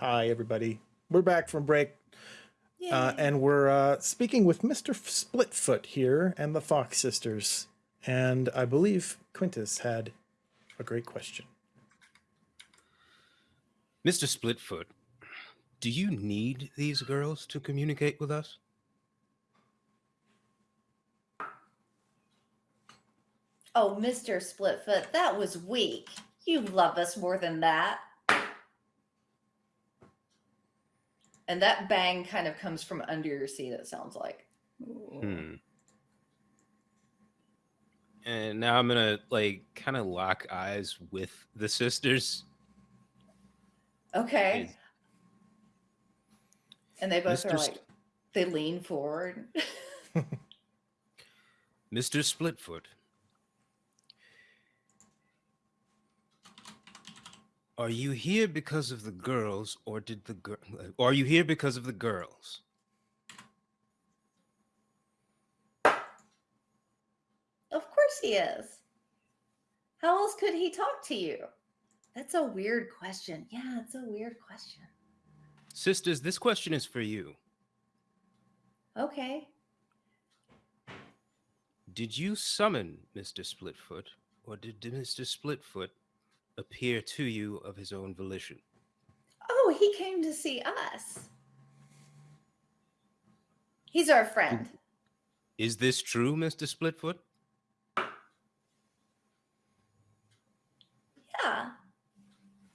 Hi, everybody. We're back from break, uh, and we're uh, speaking with Mr. Splitfoot here and the Fox sisters. And I believe Quintus had a great question. Mr. Splitfoot, do you need these girls to communicate with us? Oh, Mr. Splitfoot, that was weak. You love us more than that. And that bang kind of comes from under your seat, it sounds like. Hmm. And now I'm gonna like kind of lock eyes with the sisters. Okay. Is- And they both Mr. are like, they lean forward. Mr. Splitfoot. Are you here because of the girls, or did the girl? Uh, are you here because of the girls? Of course he is. How else could he talk to you? That's a weird question. Yeah, it's a weird question. Sisters, this question is for you. Okay. Did you summon Mr. Splitfoot, or did Mr. Splitfoot appear to you of his own volition? Oh, he came to see us. He's our friend. Is this true, Mr. Splitfoot? Yeah.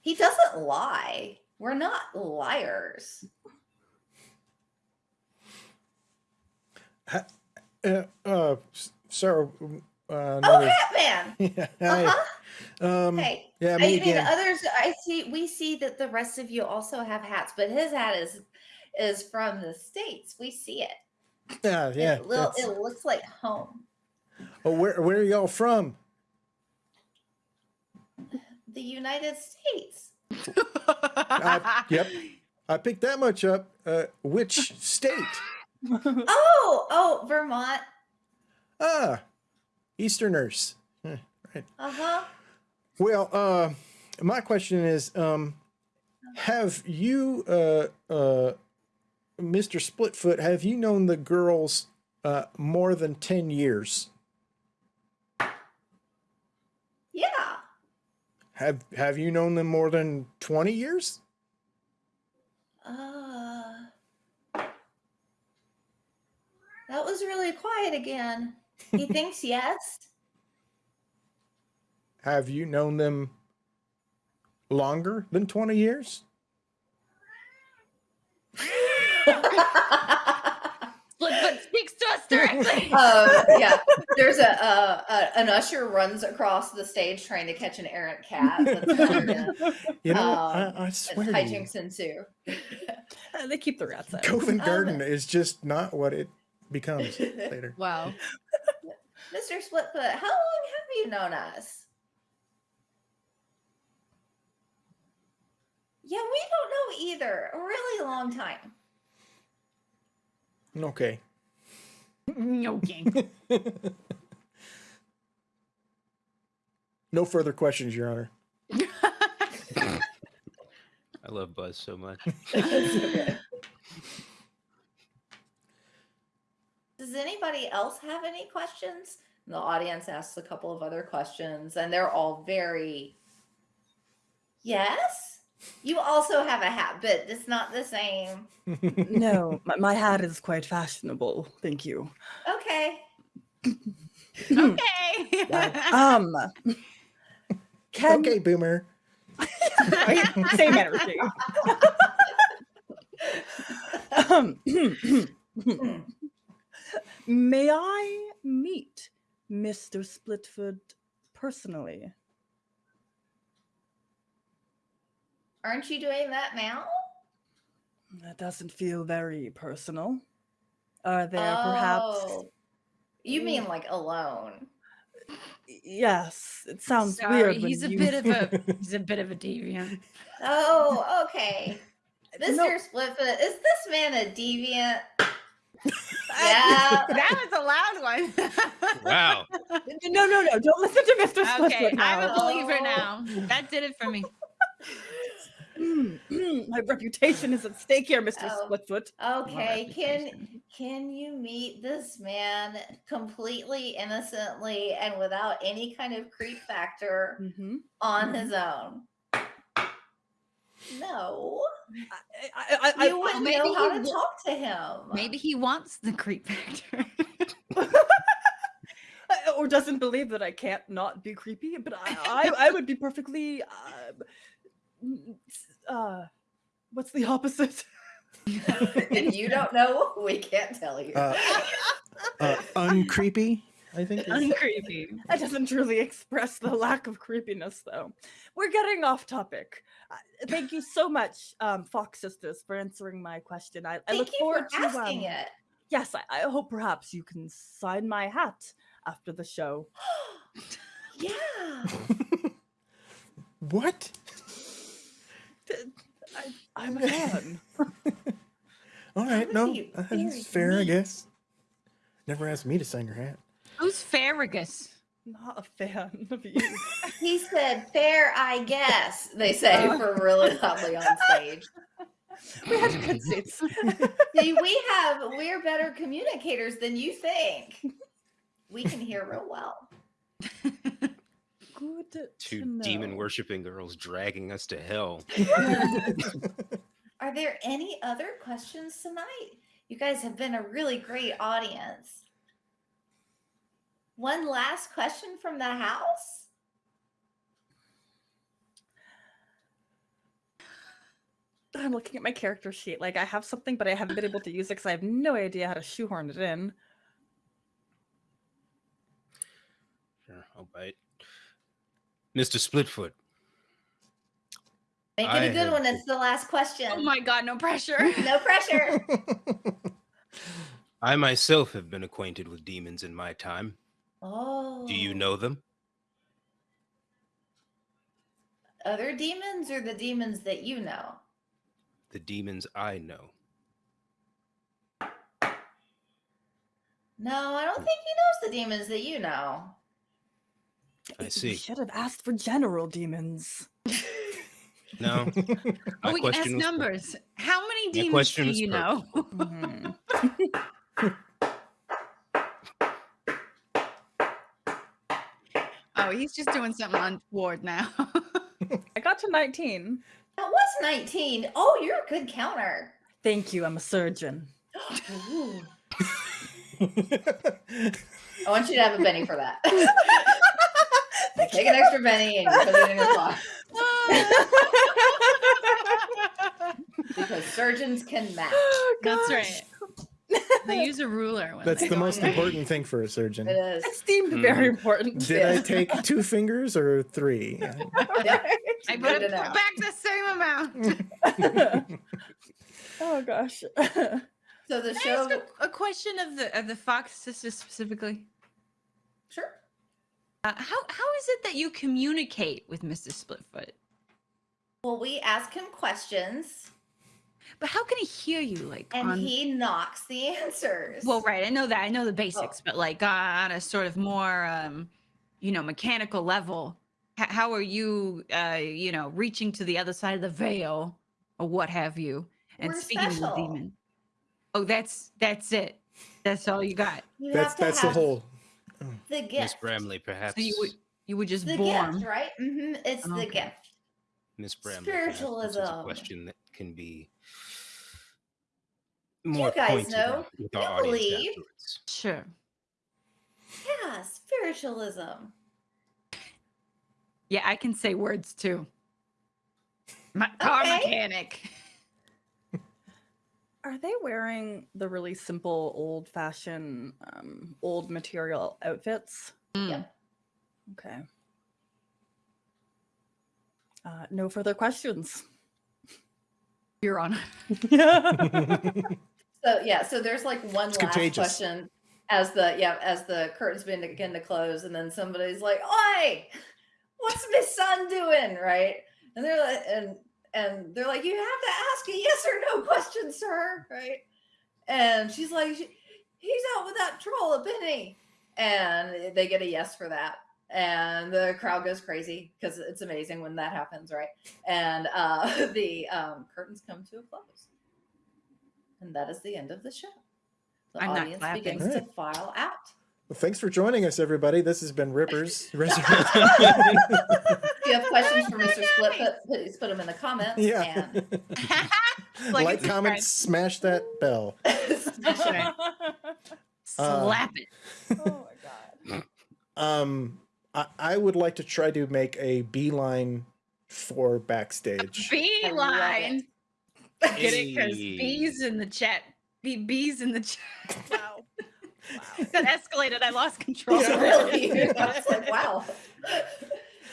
He doesn't lie. We're not liars. Uh, uh, s- Uh, Oh, another. Hatman. yeah. Uh-huh. Um, Hey. yeah, I me mean, again. others. I see. We see that the rest of you also have hats, but his hat is is from the states. We see it. Yeah, yeah. it, little, it looks like home. Oh, where where are y'all from? The United States. I, yep, I picked that much up. Uh, which state? Oh, oh, Vermont. Ah, Easterners. Right. Uh huh. Well, uh, my question is, um, have you, uh, uh, Mr. Splitfoot, have you known the girls uh, more than ten years? Yeah. Have Have you known them more than twenty years? Uh, that was really quiet again. He thinks yes. Have you known them longer than twenty years? Splitfoot speaks to us directly. uh, yeah, there's a, uh, a an usher runs across the stage trying to catch an errant cat. That's. You know, Um, I, I swear to you, hijinks ensue. Uh, they keep the rats out. Covent Um, Garden is just not what it becomes later. wow. Mr. Splitfoot, how long have you known us? Yeah, we don't know either. A really long time. Okay. Mm, okay. No further questions, Your Honor. I love Buzz so much. Does anybody else have any questions? And the audience asks a couple of other questions, and they're all very. Yes? You also have a hat, but it's not the same. no, my, my hat is quite fashionable. Thank you. Okay. okay. Um, can okay, Boomer. right? same energy. um, may I meet Mr. Splitfoot personally? Aren't you doing that now? That doesn't feel very personal. Are there perhaps? Oh, You mean like alone? Yes, it sounds Sorry, weird. when he's a you- bit of a he's a bit of a deviant. Oh, okay. Mr. No. Splitfoot, is this man a deviant? Yeah. that was a loud one. Wow. No, no, no! Don't listen to Mr. Splitfoot okay, now. I'm a believer Oh. now. That did it for me. Hmm. My reputation is at stake here, Mr. Oh. Splitfoot. Okay, can can you meet this man completely innocently and without any kind of creep factor Mm-hmm. on his own? No, I, I, I, you wouldn't maybe know how he to wa- talk to him. Maybe he wants the creep factor. Or doesn't believe that I can't not be creepy, but I, I, I would be perfectly. Uh, uh, what's the opposite? if you don't know, we can't tell you. Uh, uh, uncreepy. I think. is- Uncreepy. That doesn't truly express the lack of creepiness, though. We're getting off topic. Uh, thank you so much, um, Fox Sisters, for answering my question. I, I look you forward for to. asking um, it. Yes, I, I hope perhaps you can sign my hat after the show. yeah. What? I, I'm a fan. All right, no, be very that's fair, I guess. Never asked me to sign your hat. Who's Farragus? Not a fan of you. He said, "Fair, I guess." They say oh. for really loudly on stage. we have good seats. See, we have we're better communicators than you think. We can hear real well. Good to Two demon know. worshipping girls dragging us to hell. Are there any other questions tonight? You guys have been a really great audience. One last question from the house. I'm looking at my character sheet. Like I have something, but I haven't been able to use it because I have no idea how to shoehorn it in. Sure, I'll bite. Mr. Splitfoot, Make it I a good one. been- It's the last question. Oh my god, no pressure. no pressure. I myself have been acquainted with demons in my time. Oh. Do you oh. know them? other demons or the demons that you know? The demons I know. No, I don't think he knows the demons that you know. I You see. should have asked for general demons. No. oh, we can ask question was- numbers. How many demons do was you know? Mm-hmm. he's just doing something untoward now. I got to 19. That was 19. Oh, you're a good counter. Thank you. I'm a surgeon. I want you to have a benny for that. Take an extra benny and put it in your pocket because surgeons can match. Oh, That's right. They use a ruler. When That's the most important thing for a surgeon. It is. It's deemed very important. Did I take two fingers or three? Yep. I Good better to put know. back the same amount. oh gosh. So the Can I show. ask a, a question of the of the Fox sisters specifically? Sure. Uh, how how is it that you communicate with Mr. Splitfoot? Well, we ask him questions But how can he hear you? Like and on, he knocks the answers. well, right? I know that. I know the basics, but like on a sort of more, um, you know, mechanical level, h- how are you, uh, you know, reaching to the other side of the veil or what have you, and We're speaking to the demon? Oh, that's that's it. That's all you got. You That's that's the have whole. the Miss. Bramley, perhaps. So you would you would just The born. gift, right? Mm-hmm. It's the Okay. gift. Miss Bramley, perhaps this is a Spiritualism. question that can be more you guys know. with our You audience believe. afterwards. Sure. Yeah, spiritualism. Yeah, I can say words too. My car Okay. mechanic. Are they wearing the really simple, old fashioned, um, old material outfits? Mm. Yep. Okay. Uh, no further questions. Your Honor. So yeah, so there's like one It's last contagious. question as the yeah as the curtains begin to, begin to close, and then somebody's like, "Oi, what's my son doing?" Right? And they're like, and and they're like, "You have to ask a yes or no question, sir." Right? And she's like, "He's out with that troll, a penny," and they get a yes for that. And the crowd goes crazy because it's amazing when that happens, right? And uh, the um, curtains come to a close, and that is the end of the show. The I'm audience clapping. begins to file out. Well, thanks for joining us, everybody. This has been Rippers. Resurrection. If you have questions for Mr. Splitfoot, please put them in the comments. yeah. Like like, comment, smash that bell. And Slap it. oh my god. Um, I, I would like to try to make a beeline for backstage. Beeline. Get it? Because Hey. bees in the chat. Be bees in the chat. Wow. Wow. that escalated. I lost control. also, really, I was like, wow.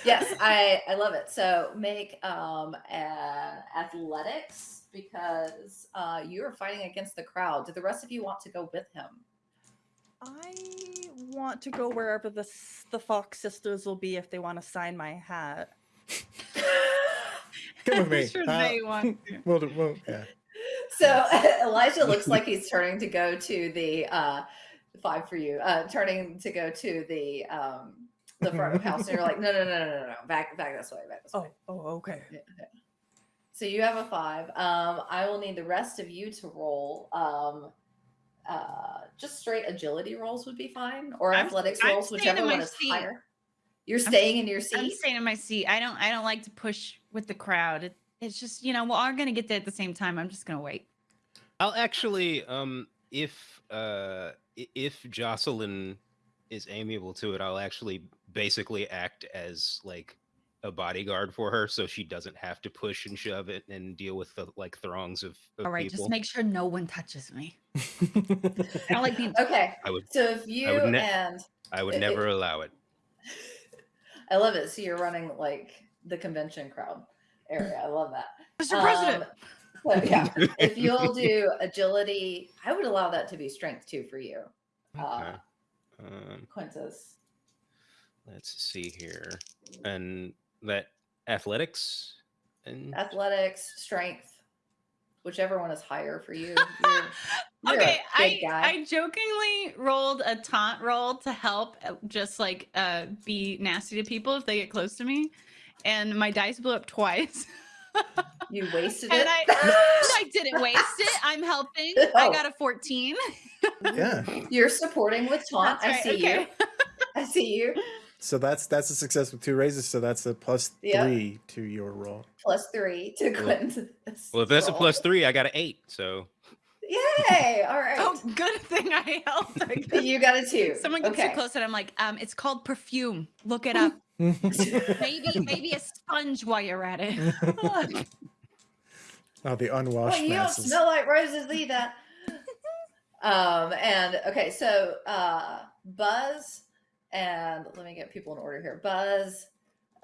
yes, I I love it. So make um uh, athletics because uh, you are fighting against the crowd. Do the rest of you want to go with him? I want to go wherever the the Fox sisters will be if they want to sign my hat. Come with I'm me. sure Uh, they want to. We'll, we'll, yeah. So Elijah looks like he's turning to go to the uh, five for you, uh, turning to go to the um, the front of house, and you're like, no, no, no, no, no, no, back, back this way, back this Oh, way. oh, okay. Yeah, yeah. So you have a five. Um, I will need the rest of you to roll. Um, uh, just straight agility rolls would be fine, or I'm- athletics I'm rolls, staying whichever one is seat. higher. You're staying in your seat. I'm staying in my seat. I don't. I don't like to push with the crowd. It, it's just you know we're all gonna get there at the same time. I'm just gonna wait. I'll actually, um, if uh, if Jocelyn is amiable to it, I'll actually basically act as like a bodyguard for her, so she doesn't have to push and shove it and deal with the like throngs of, of All right, people. just make sure no one touches me. I don't like being. Okay. I would, So if you would ne- and I would it- never allow it. I love it. So you're running like the convention crowd area. I love that. Mr. President. Um, so, yeah. if you'll do agility, I would allow that to be strength too for you, Okay. uh, Um, Quintus. let's see here, and that athletics and Athletics, strength, whichever one is higher for you. You're, you're okay, a I big guy. I jokingly rolled a taunt roll to help, uh, just like uh, be nasty to people if they get close to me, and my dice blew up twice. you wasted and it. I, I didn't waste it. I'm helping. I Oh. got a 14. yeah. You're supporting with taunt. That's I right, see you. I see you. So that's that's a success with two raises. So that's a plus Yeah. three to your roll. Plus three to Well- well, if that's a plus three, I got an eight. So Yay! All right. Oh, good thing I helped. I you got a two. Someone gets okay. too close, and I'm like, um, it's called perfume. Look it up. Maybe, maybe a sponge while you're at it. oh, the Well, unwashed you don't smell like roses either. um, and okay, so uh Buzz and let me get people in order here. Buzz,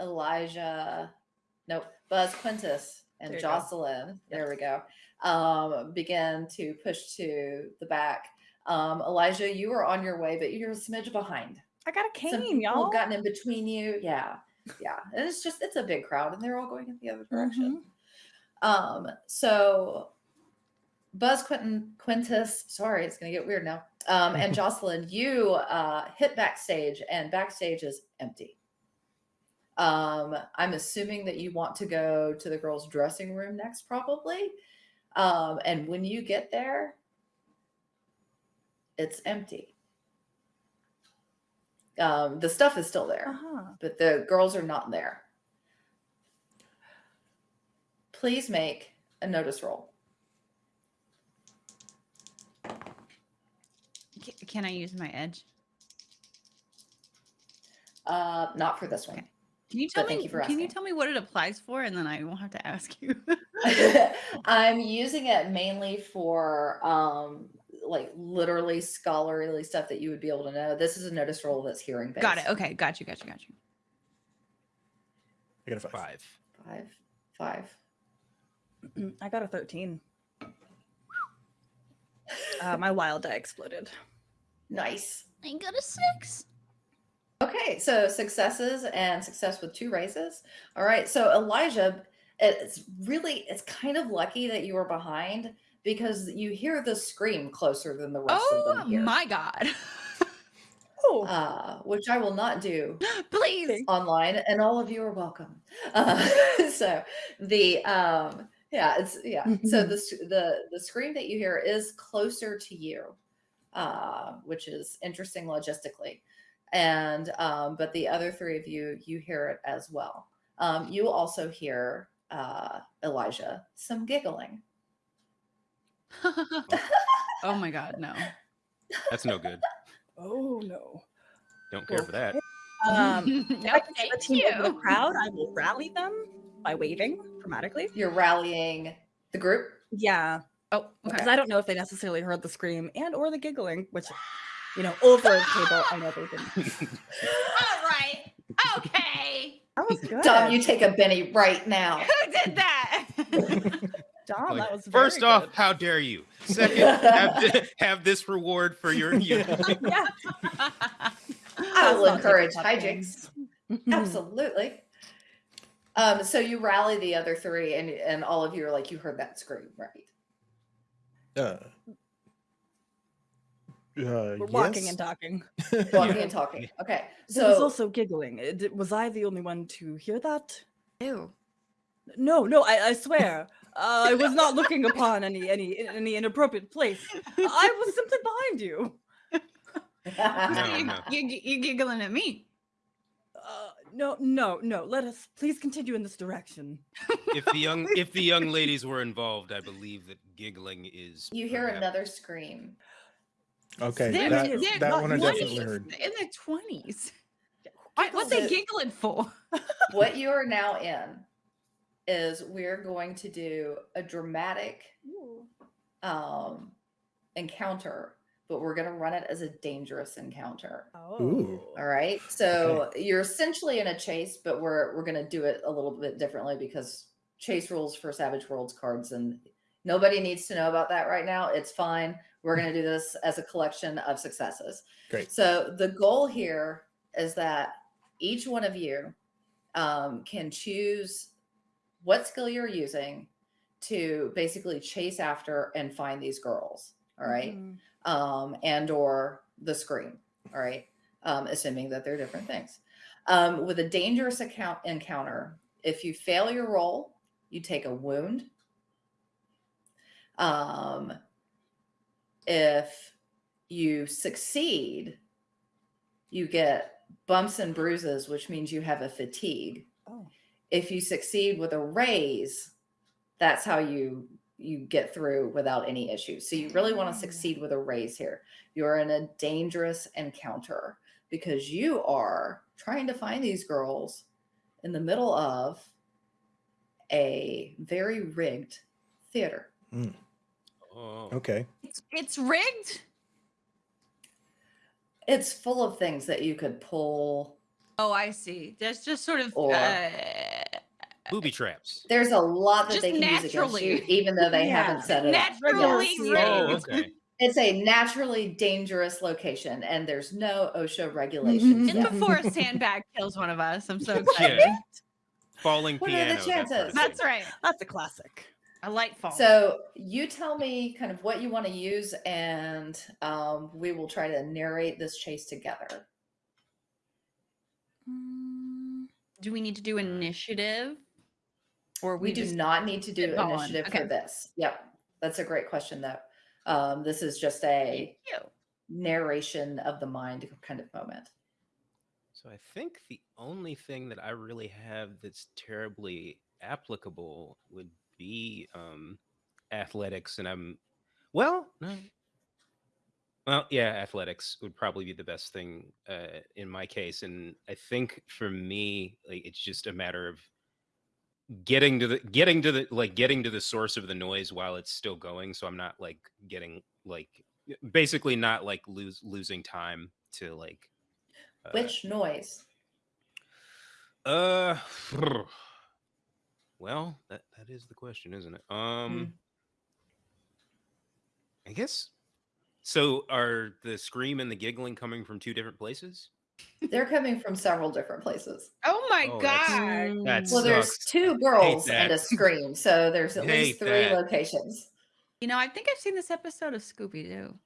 Elijah, nope, Buzz Quintus and There. Jocelyn. There we go. Um, begin to push to the back. Um, Elijah, you are on your way, but you're a smidge behind. I got a cane, y'all. have gotten in between you. Yeah. Yeah. And it's just it's a big crowd and they're all going in the other direction. Um, so Buzz Quentin Quintus, sorry, it's gonna get weird now. Um, and Jocelyn, you uh hit backstage and backstage is empty. Um, I'm assuming that you want to go to the girls' dressing room next, probably. Um, and when you get there, it's empty. Um, the stuff is still there Uh-huh. but the girls are not there. Please make a notice roll. Can I use my edge? Uh, not for this one. Can you But tell thank me? you for can you tell me what it applies for, and then I won't have to ask you. I'm using it mainly for um, like literally scholarly stuff that you would be able to know. This is a notice roll that's hearing based. got it. Okay, got you, got you, got you. I got a five. five. Five, five. I got a 13. Uh, my wild die exploded. Nice. I got a six. Okay, so successes and success with two raises. All right, so Elijah, it's really it's kind of lucky that you were behind because you hear the scream closer than the rest of Oh them hear. my god. Oh, uh, which I will not do Please. Online, and all of you are welcome. Uh, so the um, yeah, it's yeah. So the the the scream that you hear is closer to you, uh, which is interesting logistically, and um, but the other three of you you hear it as well. Um, you also hear uh, Elijah some giggling. oh my god, no. That's no good. oh no. Don't care for that. Um, no, if I can see the thank team over the crowd, I will rally them by waving dramatically. You're rallying the group. Yeah, Oh, because okay. I don't know if they necessarily heard the scream and or the giggling, which, you know, over a table, I know they didn't. All right. Okay. That was good. Dom, you take a Benny right now. Who did that? Dom, Like, that was First very off, how dare you? Second, have, thi- have this reward for your. You yeah, I will Let's not encourage it hijinks. Absolutely. Um, so you rally the other three, and and all of you are like, you heard that scream, right? Uh, uh, We're walking yes? and talking. Walking and talking. Okay. There was So also giggling. Uh, did- Was I the only one to hear that? Ew. No, no, I, I swear. Uh, I was not looking upon any any any inappropriate place. I was simply behind you. No, you, no. you, you giggling at me. Uh, no, no, no. Let us please continue in this direction. if the young if the young ladies were involved, I believe that giggling is. you hear perhaps- another scream. Okay, They're- that, they're that not one I young. definitely heard. In the twenties. What, what they giggling for? what you are now in is we're going to do a dramatic um encounter, but we're gonna run it as a dangerous encounter. Ooh. All right. So you're essentially in a chase, but we're we're gonna do it a little bit differently because chase rules for Savage Worlds cards and nobody needs to know about that right now. It's fine. We're gonna do this as a collection of successes. Great. So the goal here is that each one of you um, can choose what skill you're using to basically chase after and find these girls. All right Mhm. um, and or the scream. All right, um, assuming that they're different things. Um, with a dangerous account encounter, if you fail your roll, you take a wound. Um, if you succeed, you get bumps and bruises, which means you have a fatigue. Oh. If you succeed with a raise, that's how you you get through without any issues. So you really want to Oh. succeed with a raise here. You're in a dangerous encounter because you are trying to find these girls in the middle of a very rigged theater. Oh. Okay. It's, it's rigged. It's full of things that you could pull. Oh, I see. There's just sort of Or- uh, Booby traps. There's a lot that Just they can use against you, even though they Yeah. haven't said it. naturally Regular Oh, rigged. okay. It's a naturally dangerous location, and there's no OSHA regulations. Just yet. before a sandbag kills one of us. I'm so excited. Yeah. Falling What are the piano. that sort of chances? thing. That's right. That's a classic. A light fall. So you tell me kind of what you want to use, and um, we will try to narrate this chase together. Mm, do we need to do initiative? Or We, we, do not need to do initiative Okay. for this. Yep, that's a great question, though. Um, this is just a narration of the mind kind of moment. So I think the only thing that I really have that's terribly applicable would be um athletics and I'm well, no. Well, yeah, athletics would probably be the best thing uh in my case and I think for me like it's just a matter of getting to the getting to the like getting to the source of the noise while it's still going so I'm not like getting like basically not like lose losing time to like uh, Which noise? uh, well, that that is the question, isn't it? Um, I guess. So, are the scream and the giggling coming from two different places? They're coming from several different places. Oh my Oh, god. that's- That Well, there's two girls and a scream, so there's at least three that. locations. You know, I think I've seen this episode of Scooby Doo.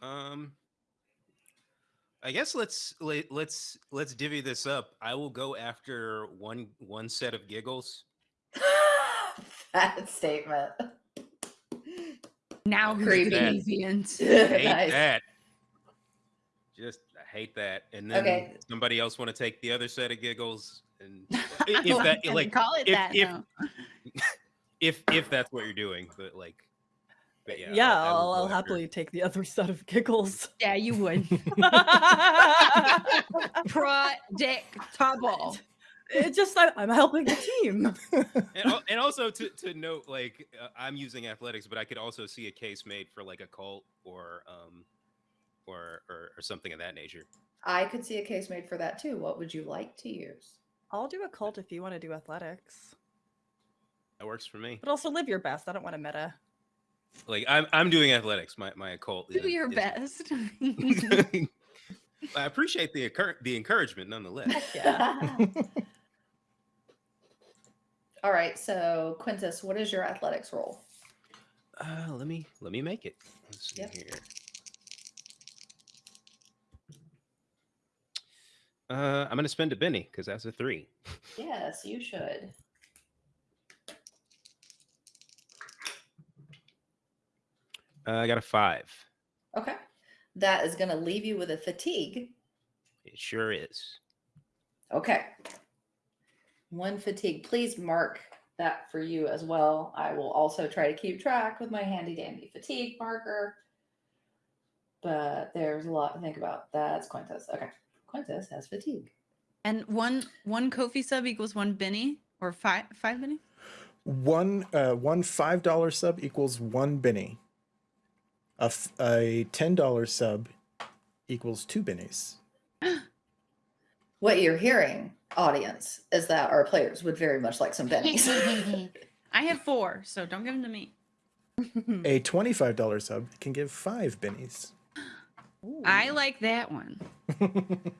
Um, I guess let's let, let's let's divvy this up. I will go after one one set of giggles. that statement. Now who's Creepy. the deviant? hate Nice. that. Just I hate that. And then Okay. somebody else want to take the other set of giggles and if that like call it if- that if- now. if if that's what you're doing, but like but yeah, Yeah, I- I will I'll, go I'll happily take the other set of giggles. Yeah, you would. Predictable. It's just I, I'm helping the team. and, and also to, to note like uh, i'm using athletics but i could also see a case made for like occult or um or or, or something of that nature I could see a case made for that too. What would you like to use? I'll do occult if you want to do athletics, that works for me but also live your best. I don't want to meta. Like i'm i'm doing athletics my my occult Do is- your is- best. i appreciate the encour- the encouragement nonetheless Yeah. All right, so Quintus, what is your athletics roll? uh let me let me make it let's see Yep. here uh i'm gonna spend a benny because that's a three Yes, you should. Uh, i got a five Okay. That is going to leave you with a fatigue. it sure is Okay. One fatigue. Please mark that for you as well. I will also try to keep track with my handy dandy fatigue marker. But there's a lot to think about. That's Quintus. Okay. Quintus has fatigue. and one one Ko-fi sub equals one Benny or five five Benny. one uh, one five dollar sub equals one Benny. A, f- a ten dollar sub equals two bennies. What you're hearing, audience, is that our players would very much like some bennies. I have four, so don't give them to me. A twenty five dollar sub can give five bennies. I like that one.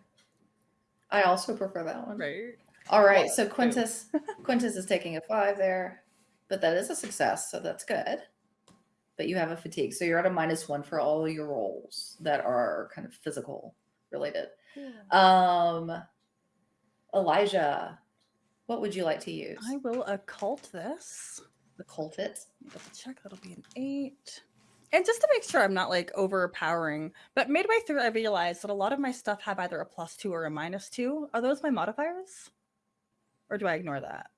I also prefer that one. right. All right, oh, so. Oh. Quintus Quintus is taking a five there, but that is a success, so that's good. But you have a fatigue, so you're at a minus one for all your rolls that are kind of physical related. Um, Elijah, what would you like to use? I will occult this. The cult it. Double check. That'll be an eight. And just to make sure I'm not like overpowering, but midway through, I realized that a lot of my stuff have either a plus two or a minus two. Are those my modifiers? Or do I ignore that?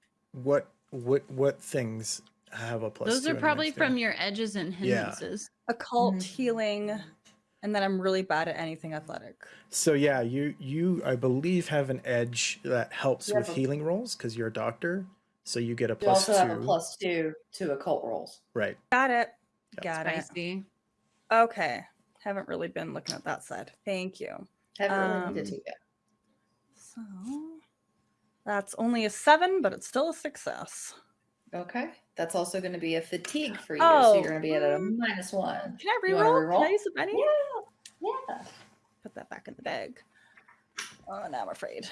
what what what things have a plus? Those two are probably minus from your edges and hindrances. Yeah. hindrances. Occult, Mhm. healing, and then I'm really bad at anything athletic. So yeah, you you I believe have an edge that helps You with healing rolls because you're a doctor. So you get a You plus also two. have a plus two to occult rolls. Right. Got it. Yeah. Got it. Spicy. Okay. Haven't really been looking at that side. Thank you. Haven't really needed Um, to yet. So that's only a seven, but it's still a success. Okay. That's also going to be a fatigue for you. so Oh, you're going to be at a minus one. Can I wanna reroll? Can? I use a Benny? Yeah. Yeah. Put that back in the bag. Oh, now I'm afraid.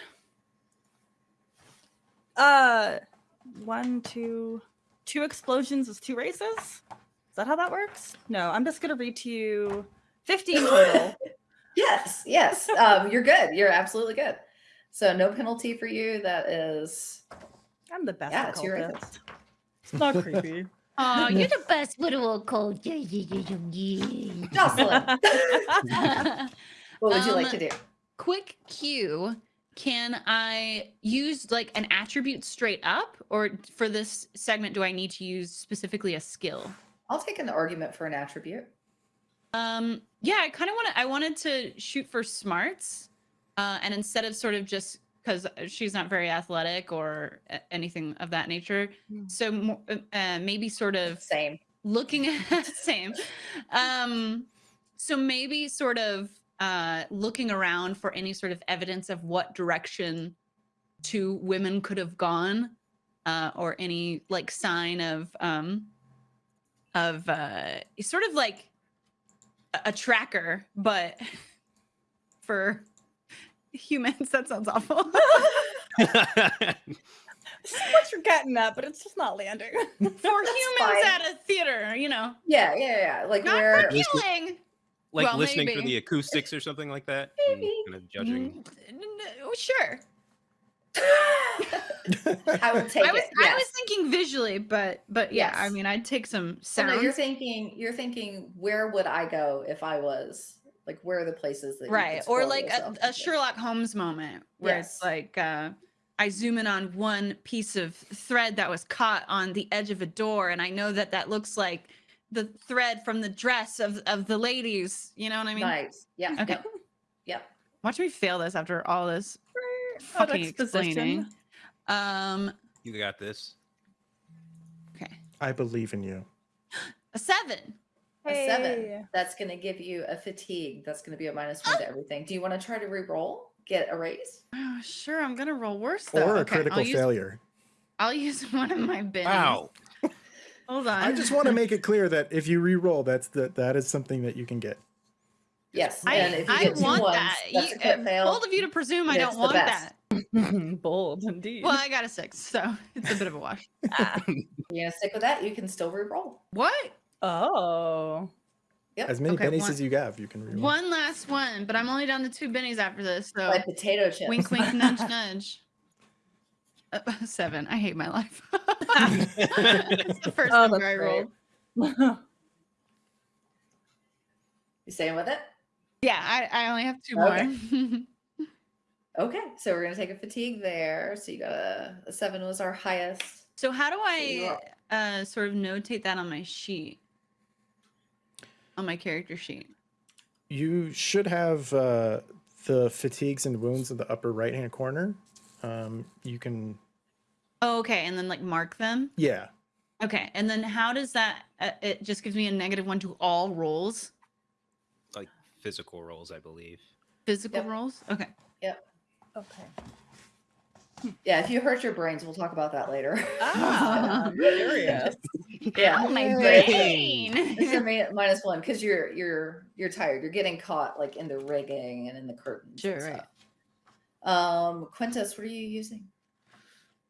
Uh, one, two, two explosions is two races. Is that how that works? No, I'm just gonna read to you fifteen total. Yes, yes. Um, you're good. You're absolutely good. So no penalty for you. That is I'm the best Yeah, it's your cultist. It's not creepy. Oh, you're the best little cold. Yeah, yeah, yeah, yeah, Jocelyn. What would you like Um, to do? Quick cue. Can I use like an attribute straight up, or for this segment, do I need to use specifically a skill? I'll take an argument for an attribute. Um, yeah, I kind of want to. I wanted to shoot for smarts, uh, and instead of sort of just because she's not very athletic or anything of that nature, Hmm. so uh, uh, maybe sort of Same. looking at same. Um, so maybe sort of uh, looking around for any sort of evidence of what direction two women could have gone, uh, or any like sign of um, of uh, sort of like a, a tracker, but for humans. That sounds awful. This is what you're getting at, but it's just not landing. for That's humans fine. at a theater, you know, Yeah, yeah, yeah. Like not where for killing. like Well, listening for the acoustics or something like that, and Maybe. kind of judging. Mm, n- n- oh, sure. I would take I was it. I was thinking visually, but but yeah, I mean, I'd take some Oh, sounds. no, you're thinking you're thinking where would I go if I was like where are the places that you could right or like a, a sherlock holmes moment where Yes. it's like uh i zoom in on one piece of thread that was caught on the edge of a door and i know that that looks like the thread from the dress of of the ladies you know what i mean nice. Yeah. Okay. Yep. Yep. watch me fail this after all this fucking explaining um You got this. okay I believe in you. a seven A seven. That's going to give you a fatigue. That's going to be a minus one to everything. Do you want to try to re-roll? Get a raise? oh, sure i'm gonna roll worse though Or a Okay, critical I'll use, failure. i'll use one of my bins Wow. hold on I just want to make it clear that if you re-roll, that's that that is something that you can get. Yes. I, and if you I get want ones, that. that's You- a uh, fail. bold of you to presume I don't want that. Bold indeed. Well, I got a six, so it's a bit of a wash. Ah. You're going to stick with that. You can still re-roll. What? Oh. Yep. As many Okay, bennies one- as you have, you can re-roll. One last one, but I'm only down to two bennies after this. So Like potato chips. wink, wink, nudge, nudge. Uh, seven. I hate my life. it's the first Oh, number that's I great. rolled. You staying with it? Yeah, I, I only have two Okay. more. Okay. So we're going to take a fatigue there. So you got a, a seven was our highest. so how do I uh, sort of notate that on my sheet? On my character sheet. You should have uh, the fatigues and wounds in the upper right-hand corner. Um, you can, Oh, okay, and then like mark them. yeah, Okay, and then how does that? Uh, it just gives me a negative one to all rolls, like physical rolls, I believe. physical Yep. rolls. Okay. Yep. Okay. Yeah. If you hurt your brains, we'll talk about that later. Ah, I'm curious. yeah. Oh, my brain. It's a mi- minus one because you're you're you're tired. You're getting caught like in the rigging and in the curtains. Sure, right. stuff. Um, Quintus, what are you using?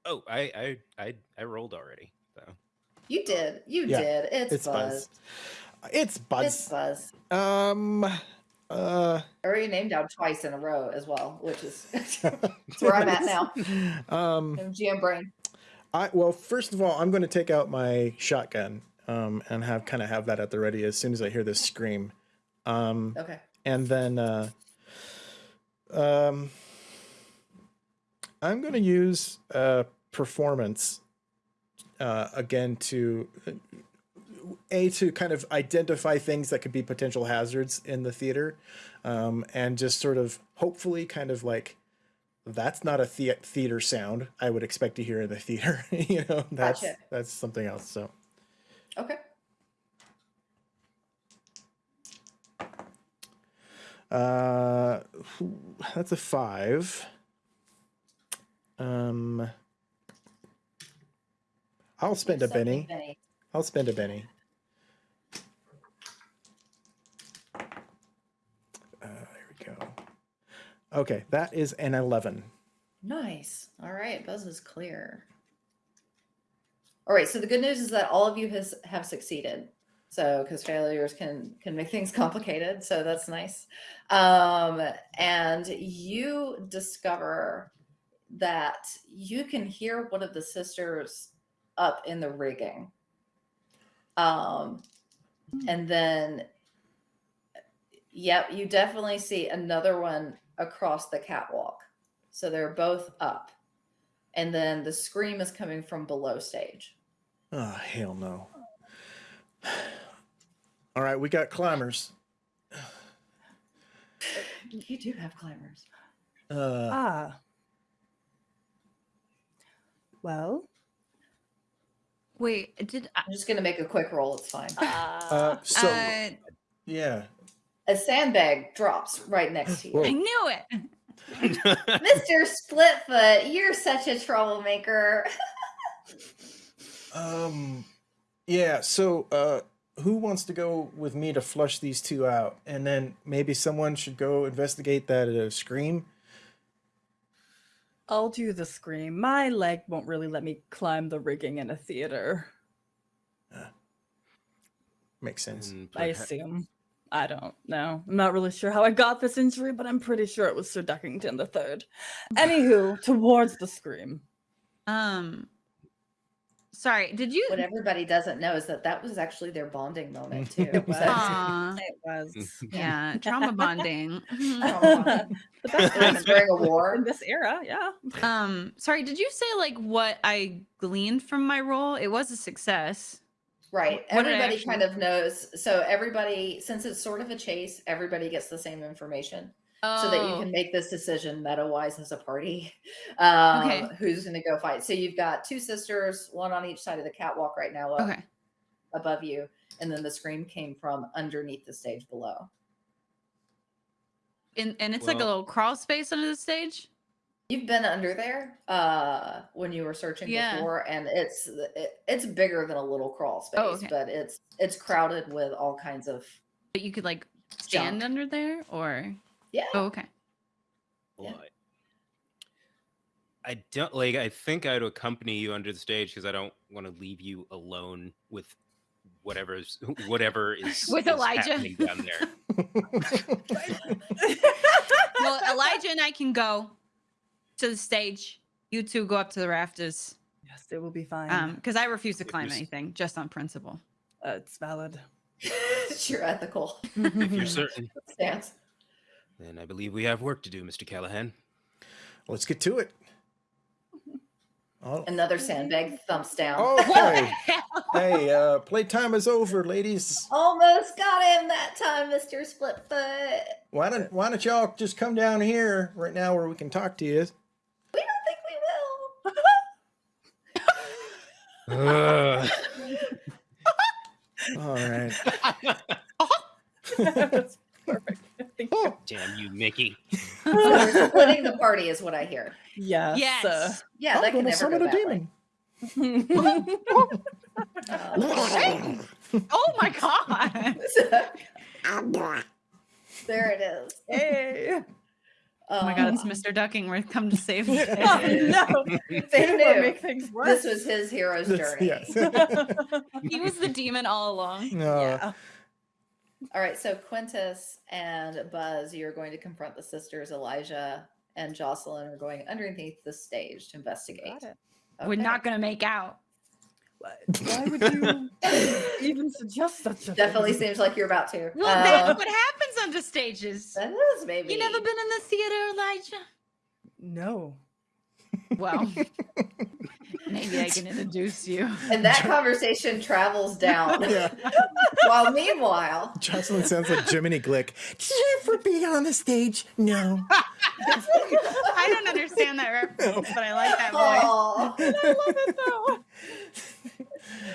Oh, I I I, I rolled already. So You did. You Yeah, did. It's, it's Buzz. Buzz. It's Buzz. It's Buzz. Um, uh, I already named down twice in a row as well, which is that's where I'm at now. um, I'm GM brain. I well, first of all, I'm going to take out my shotgun um, and have kind of have that at the ready as soon as I hear this scream, um, Okay. and then uh, um, I'm going to use uh, performance uh, again to a to kind of identify things that could be potential hazards in the theater, um, and just sort of hopefully kind of like that's not a thea- theater sound I would expect to hear in the theater. you know, that's Gotcha. that's something else. So Okay. uh, that's a five. Um, I'll spend a benny. I'll spend a benny. Uh, there we go. Okay, that is an eleven. Nice. All right. Buzz is clear. All right. So the good news is that all of you has have succeeded. So because failures can can make things complicated. So that's nice. Um, and you discover that you can hear one of the sisters up in the rigging. Um, and then yep, you definitely see another one across the catwalk. So they're both up. And then the scream is coming from below stage. Oh hell no! All right, we got climbers. You do have climbers. Uh, ah. Well. Wait, did I? I'm just going to make a quick roll. It's fine. uh, so uh, yeah, A sandbag drops right next to you. Whoa. I knew it. Mr. Splitfoot, you're such a troublemaker. um, yeah. So, uh, who wants to go with me to flush these two out, and then maybe someone should go investigate that uh, scream. I'll do the scream. My leg won't really let me climb the rigging in a theater. Uh, Makes sense. I assume. I don't know. I'm not really sure how I got this injury, but I'm pretty sure it was Sir Duckington the Third. Anywho, towards the scream. Um, sorry, did you? What everybody doesn't know is that that was actually their bonding moment too. It was. So- It was yeah, trauma bonding. The best time during a war. in this era. Yeah. Um, sorry, did you say like what I gleaned from my roll? It was a success. Right. What did I Everybody kind of knows. So everybody, since it's sort of a chase, everybody gets the same information. so that you Oh, can make this decision meta wise as a party. Um, Okay. Who's going to go fight? So you've got two sisters, one on each side of the catwalk right now, up okay. above you, and then the scream came from underneath the stage below. And and it's like a little crawl space under the stage. You've been under there uh, when you were searching Yeah. before, and it's it, it's bigger than a little crawl space, Oh, okay. but it's it's crowded with all kinds of But you could like stand Junk. under there or yeah. oh okay. Yeah. Well, I, I don't like. I think I'd accompany you under the stage because I don't want to leave you alone with whatever's whatever is With is Elijah. happening down there. Well, Elijah and I can go to the stage. You two go up to the rafters. yes, it will be fine. Um, because I refuse to climb anything just on principle. uh, it's valid. it's your ethical If you're certain, stance. then I believe we have work to do, Mr. Callahan. Let's get to it. Oh, Another sandbag thumps down. okay. hey, uh, playtime is over, ladies. Almost got him that time, Mr. Splitfoot. Why don't Why don't y'all just come down here right now where we can talk to you? We don't think we will. Ugh. All right. That's perfect. Thank you. Damn you, Mickey. So we're splitting the party, is what I hear. Yes. yes. Yeah, I'm that can gonna never summon go a demon. Uh, Oh my god. there it is. hey. Oh my god, it's Mr. Duckingworth come to save the oh, day. Oh no. They They will knew. make things worse. This was his hero's This- journey. yes. He was the demon all along. No. yeah. All right, so Quintus and Buzz, you're going to confront the sisters. Elijah and Jocelyn are going underneath the stage to investigate. Got it. We're not gonna make out. What? Why would you even suggest such a Definitely thing? seems like you're about to. Well, Uh, that's what happens under stages. that is maybe. You never been in the theater, Elijah? No. Well, maybe I can introduce you. And that conversation travels down. Yeah. While meanwhile, Jocelyn sounds like Jiminy Glick. Did you ever be on the stage? No. I don't understand that reference, but I like that voice. Aw. I love it though.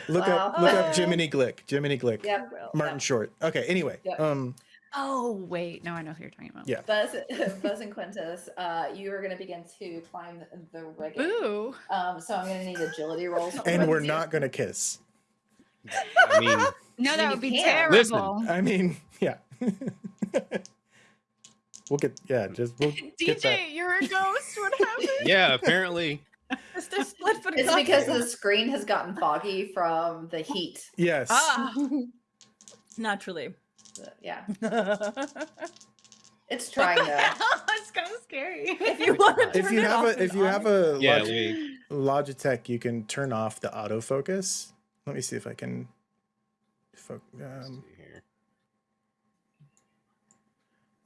Look up look up Jiminy Glick. Jiminy Glick. Yep. Martin Yep. Short. Okay, anyway. Yep. Um Oh, wait. No, I know who you're talking about. Yeah. Buzz, Buzz and Quintus, uh, you are going to begin to climb the rigging. Ooh. Um, so I'm going to need agility rolls. and we're both you. not gonna kiss. I mean, No, that would be can. terrible. Listen. I mean, yeah. we'll get yeah, just we'll get that. DJ, you're a ghost. What happened? yeah, apparently. Mr. Splitfoot It's got because the screen has gotten foggy from the heat. Yes. Ah, Naturally. Yeah, it's trying to. it's kind of scary. you want to if you it have off a if you on, have a Yeah, Log- we. Logitech, you can turn off the autofocus. Let me see if I can. Um,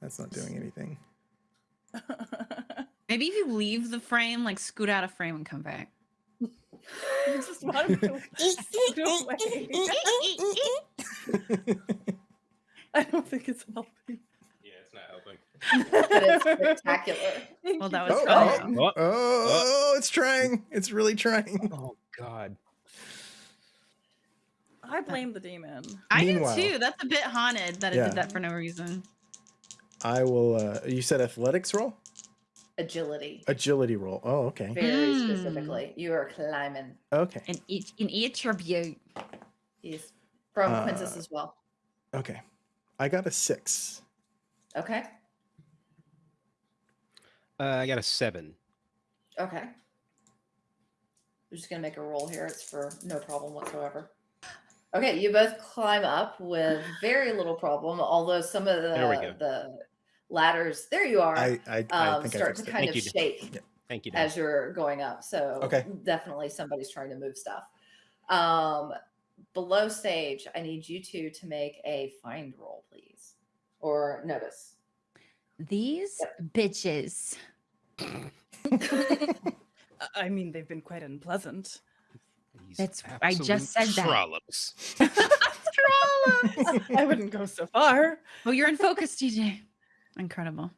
that's not doing anything. Maybe if you leave the frame, like scoot out of frame and come back. just want to go. I don't think it's helping. Yeah, it's not helping. But it's spectacular. Well, that was Oh, funny. oh, Oh, oh, it's trying. It's really trying. Oh God. I blame the demon. I Meanwhile- do too. That's a bit haunted that it Yeah. did that for no reason. I will. uh You said athletics roll, Agility, agility roll. Oh, okay. very Mm. specifically. You are climbing. Okay. In each in each attribute. He's from Uh, Quintus as well. Okay. I got a six. Okay. Uh, I got a seven. Okay. We're just gonna make a roll here. It's for no problem whatsoever. Okay, you both climb up with very little problem, although some of There we the go. the ladders, there you are, I I, I um, think start fixed to it. kind Thank of you. shake Thank you. Dan. as you're going up. So Okay. definitely somebody's trying to move stuff. Um, below stage, I need you two to make a find roll, please, or notice. These bitches. I- I mean, they've been quite unpleasant. These That's- I just absolute said that. Trollops. Trollops. I wouldn't go so far. well, you're in focus, DJ. Incredible.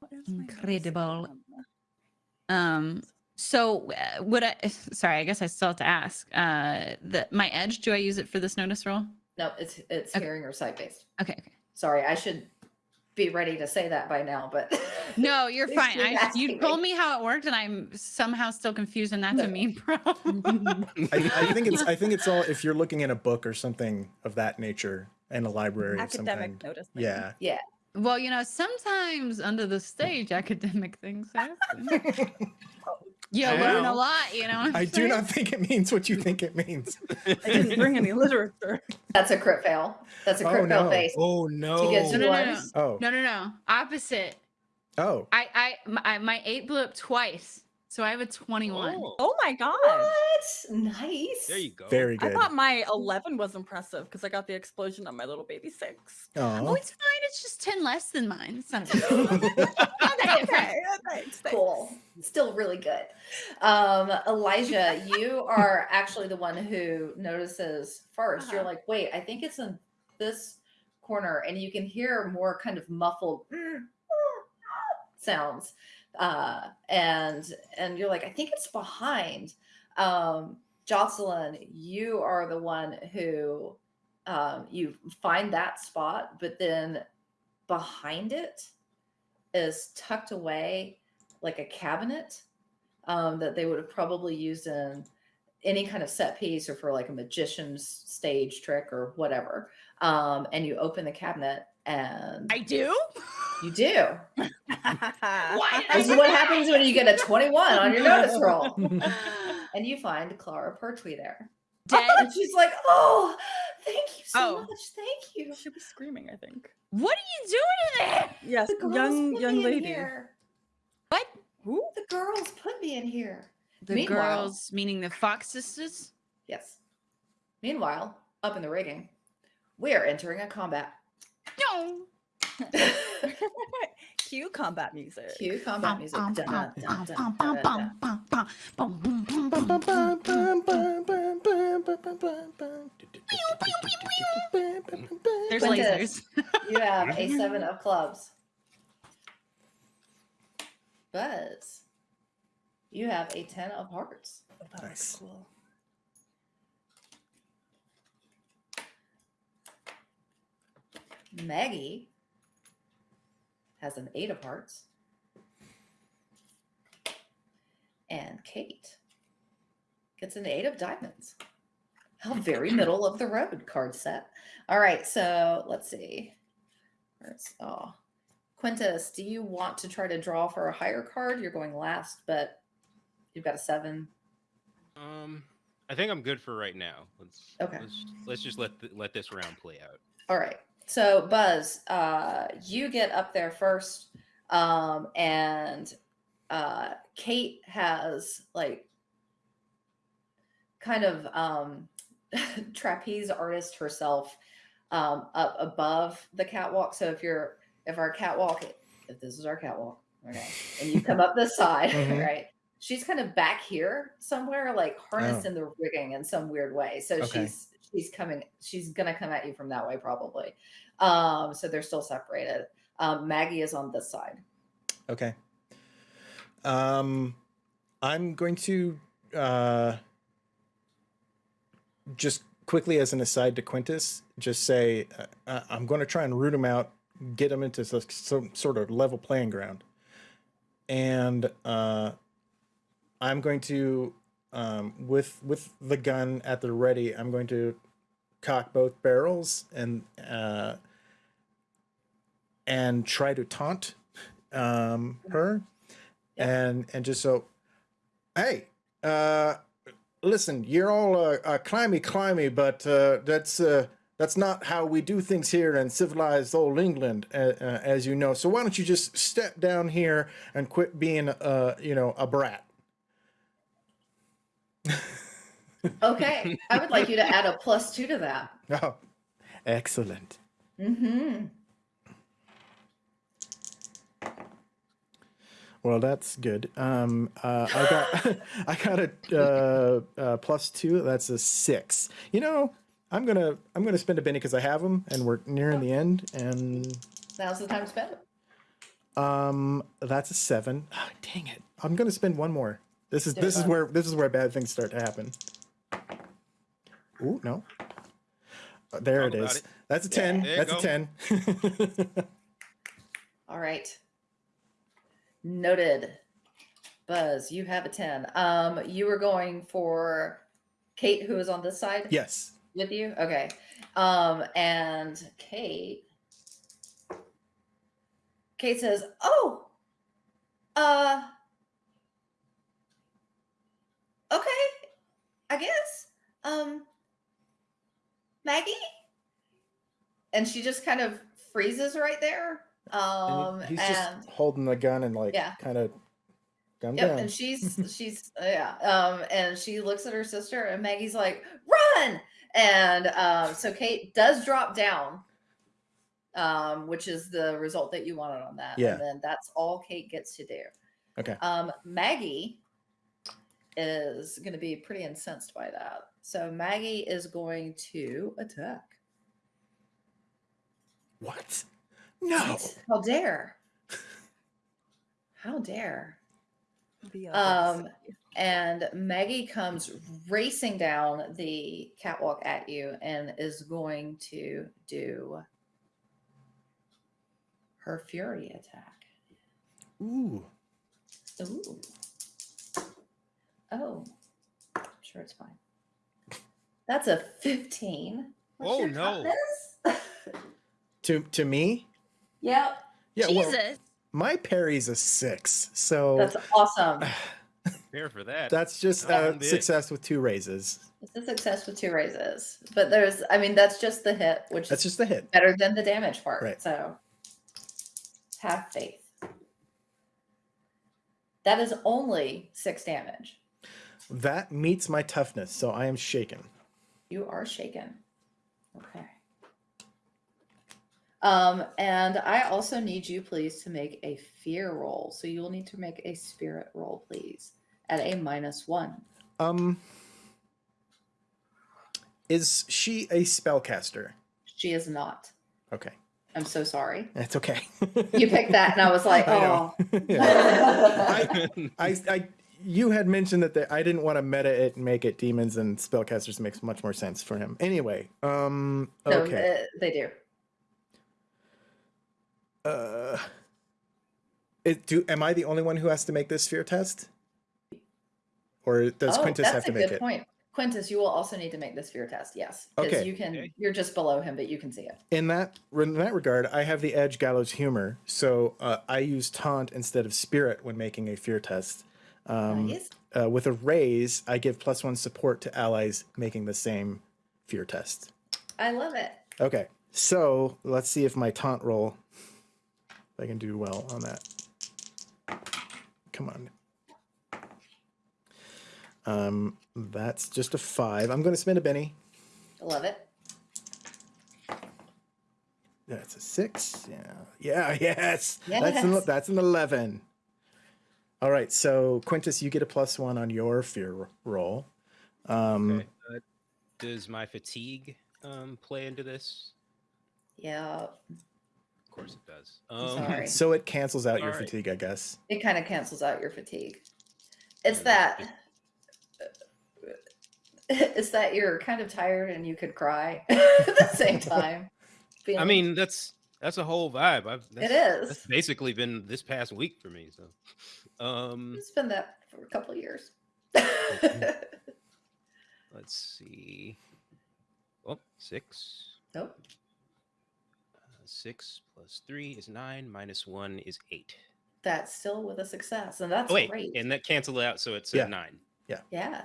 What is my notice Incredible. Um. So, uh, would I? Sorry, I guess I still have to ask. Uh, the my edge. Do I use it for this notice roll? No, it's it's Okay. hearing or sight based. Okay. Okay. Sorry, I should be ready to say that by now, but No, you're Thanks fine. for I, you asking told me. me how it worked, and I'm somehow still confused, and that's a No. me problem. I, I think it's I think it's all if you're looking in a book or something of that nature in a library of some Academic kind. notice. Yeah. Yeah. Well, you know, sometimes under the stage, academic things happen. You I learn a lot, you know. I I'm do not think it means what you think it means. I didn't bring any literature. that's a crit fail. That's a Oh, crit fail no. face. Oh no! get No, no, no, no. Oh. No, no, no. Opposite. Oh. I, I, my, my eight blew up twice, so I have a twenty-one. Oh, Oh my god. What? Nice. there you go. Very good. I thought my 11 was impressive because I got the explosion on my little baby six. Oh, Oh. it's fine. It's just ten less than mine. It's not a big that different. Okay, thanks, thanks. Cool. Still really good. Um, Elijah, you are actually the one who notices 1st you You're Uh-huh. like, wait, I think it's in this corner, and you can hear more kind of muffled sounds. Uh, and and you're like, I think it's behind. Um, Jocelyn, you are the one who um, you find that spot, but then behind it is tucked away like a cabinet um, that they would have probably used in any kind of set piece or for like a magician's stage trick or whatever. Um, and you open the cabinet and I do. you do. Why did I This is what happens when you get a 21 on your notice roll. And you find Clara Pertwee there. Dead. And she's like, oh, thank you so Oh. much. Thank you. Should be screaming, I think. What are you doing in there? Yes, The young young me in lady. here. What? Who? The girls put me in here. The Meanwhile- girls, meaning the Fox sisters. Yes. Meanwhile, up in the rigging, we are entering a combat. No. Cue combat music. Cue combat music. There's lasers. You have a seven of clubs. Buzz, you have a ten of hearts. Oh, that was Nice. cool. Maggie has an eight of hearts. And Kate gets an eight of diamonds. How very middle of the road card set. All right, so let's see. Where's oh Quintus, do you want to try to draw for a higher card? You're going last, but you've got a seven. Um, I think I'm good for right now. Let's Okay. Let's, let's just let th- let this round play out. All right. So Buzz, uh, you get up there first, um, and uh, Kate has like kind of um, trapeze artist herself um, up above the catwalk. So if you're if our catwalk, if this is our catwalk, okay, and you come up this side, Mhm. right? She's kind of back here somewhere, like harnessed Oh. in the rigging in some weird way. So Okay. she's she's coming, she's gonna come at you from that way probably. Um, so they're still separated. Um, Maggie is on this side. Okay. Um, I'm going to uh, just quickly, as an aside to Quintus, just say uh, uh, I'm going to try and root him out, get him into some, some sort of level playing ground, and uh, I'm going to, um, with with the gun at the ready, I'm going to cock both barrels and uh, and try to taunt um, her, Yep. and and just so, hey, uh, listen, you're all uh, uh, climby, climby, but uh, that's uh, that's not how we do things here in civilized old England, uh, uh, as you know. So why don't you just step down here and quit being, uh, you know, a brat? Okay, I would like you to add a plus two to that. Oh, excellent. Mm-hmm. Well, that's good. Um, uh, I got I got a uh, uh, plus two. That's a six. You know, I'm gonna I'm gonna spend a penny because I have them, and we're nearing the end. And Now's the time to spend it. um, that's a seven. Ah, dang it! I'm gonna spend one more. This is Do it, this is where this is where bad things start to happen. Ooh, no. Uh, There Talk it about is. it. That's a ten. There you That's a ten. All right. Noted. Buzz, you have a 10. Um, you were going for Kate, who is on this side yes. with you? Okay. Um, and Kate Kate says, Oh, uh okay, I guess. Um Maggie? And she just kind of freezes right there. Um he- he's and just holding the gun and like Yeah. kind of gun Yep, down. and she's she's yeah, um, and she looks at her sister, and Maggie's like, "Run!" And um, so Kate does drop down, um, which is the result that you wanted on that. Yeah. and then that's all Kate gets to do. Okay. Um, Maggie is going to be pretty incensed by that. So Maggie is going to attack. What? No. How dare! How dare! Um, and Maggie comes racing down the catwalk at you and is going to do her fury attack. Ooh. Ooh. Oh, sure, it's fine. That's a 15. What's Oh, no. To to me? yep, Yeah. Well, Jesus. my parry's a six, so that's awesome. Fair for that. that's just uh, success with two raises. It's a success with two raises, but there's, I mean, that's just the hit, which That's is just the hit. better than the damage part. Right. So have faith. That is only six damage. That meets my toughness, so I am shaken. You are shaken. Okay. Um, and I also need you, please, to make a fear roll. So you will need to make a spirit roll, please, at a minus one. Um, is she a spellcaster? She is not. Okay, I'm so sorry. that's okay. You picked that, and I was like, oh. Yeah. I, I, you had mentioned that the, I didn't want to meta it and make it demons and spellcasters makes much more sense for him. Anyway, um, No, okay. uh, they do. Uh, it, do am I the only one who has to make this fear test, or does oh, Quintus have to make it? That's a good point. Quintus, you will also need to make this fear test. Yes, because Okay. you can. Okay. You're just below him, but you can see it. In that in that regard, I have the edge gallows humor, so uh, I use taunt instead of spirit when making a fear test. Um, Nice. uh, with a raise, I give plus one support to allies making the same fear test. I love it. Okay, so let's see if my taunt roll, if I can do well on that. Come on. Um, that's just a five. I'm going to spend a Benny. I love it. That's a six. Yeah. Yeah. Yes. That's an, Yes. that's an eleven. All right. So Quintus, you get a plus one on your fear roll. Um, Okay, uh, does my fatigue um, play into this? Yeah, Of course it does. Um, sorry. So it cancels out your All right. fatigue, I guess. it kind of cancels out your fatigue. It's that. It's that you're kind of tired and you could cry at the same time. I mean, that's that's a whole vibe. I've, that's, it is. That's basically been this past week for me. So, um, It's been that for a couple of years. let's see. Oh, six. nope. Uh, six plus three is nine. Minus one is eight. That's still with a success, and that's Oh wait, great. and that cancel out, so it's Yeah. a nine. Yeah. Yeah.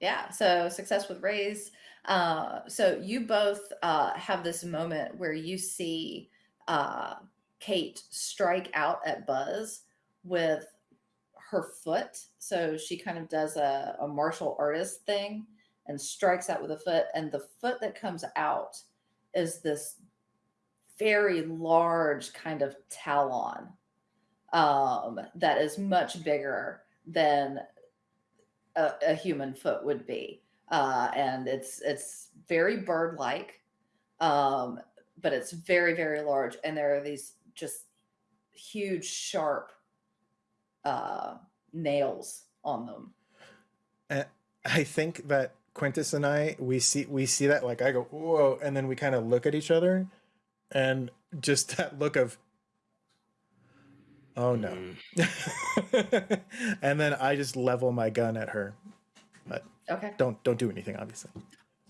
Yeah. So success with raise. Uh, so you both uh, have this moment where you see uh, Kate strike out at Buzz with her foot. So she kind of does a, a martial artist thing and strikes out with a foot. And the foot that comes out is this very large kind of talon um, that is much bigger than a, a human foot would be. Uh, and it's it's very bird-like, um, but it's very very large. And there are these just huge, sharp uh, nails on them. I think that Quintus and I we see we see that like I go whoa, and then we kind of look at each other, and just that look of oh no, Mm, and then I just level my gun at her. But okay. Don't don't do anything, obviously.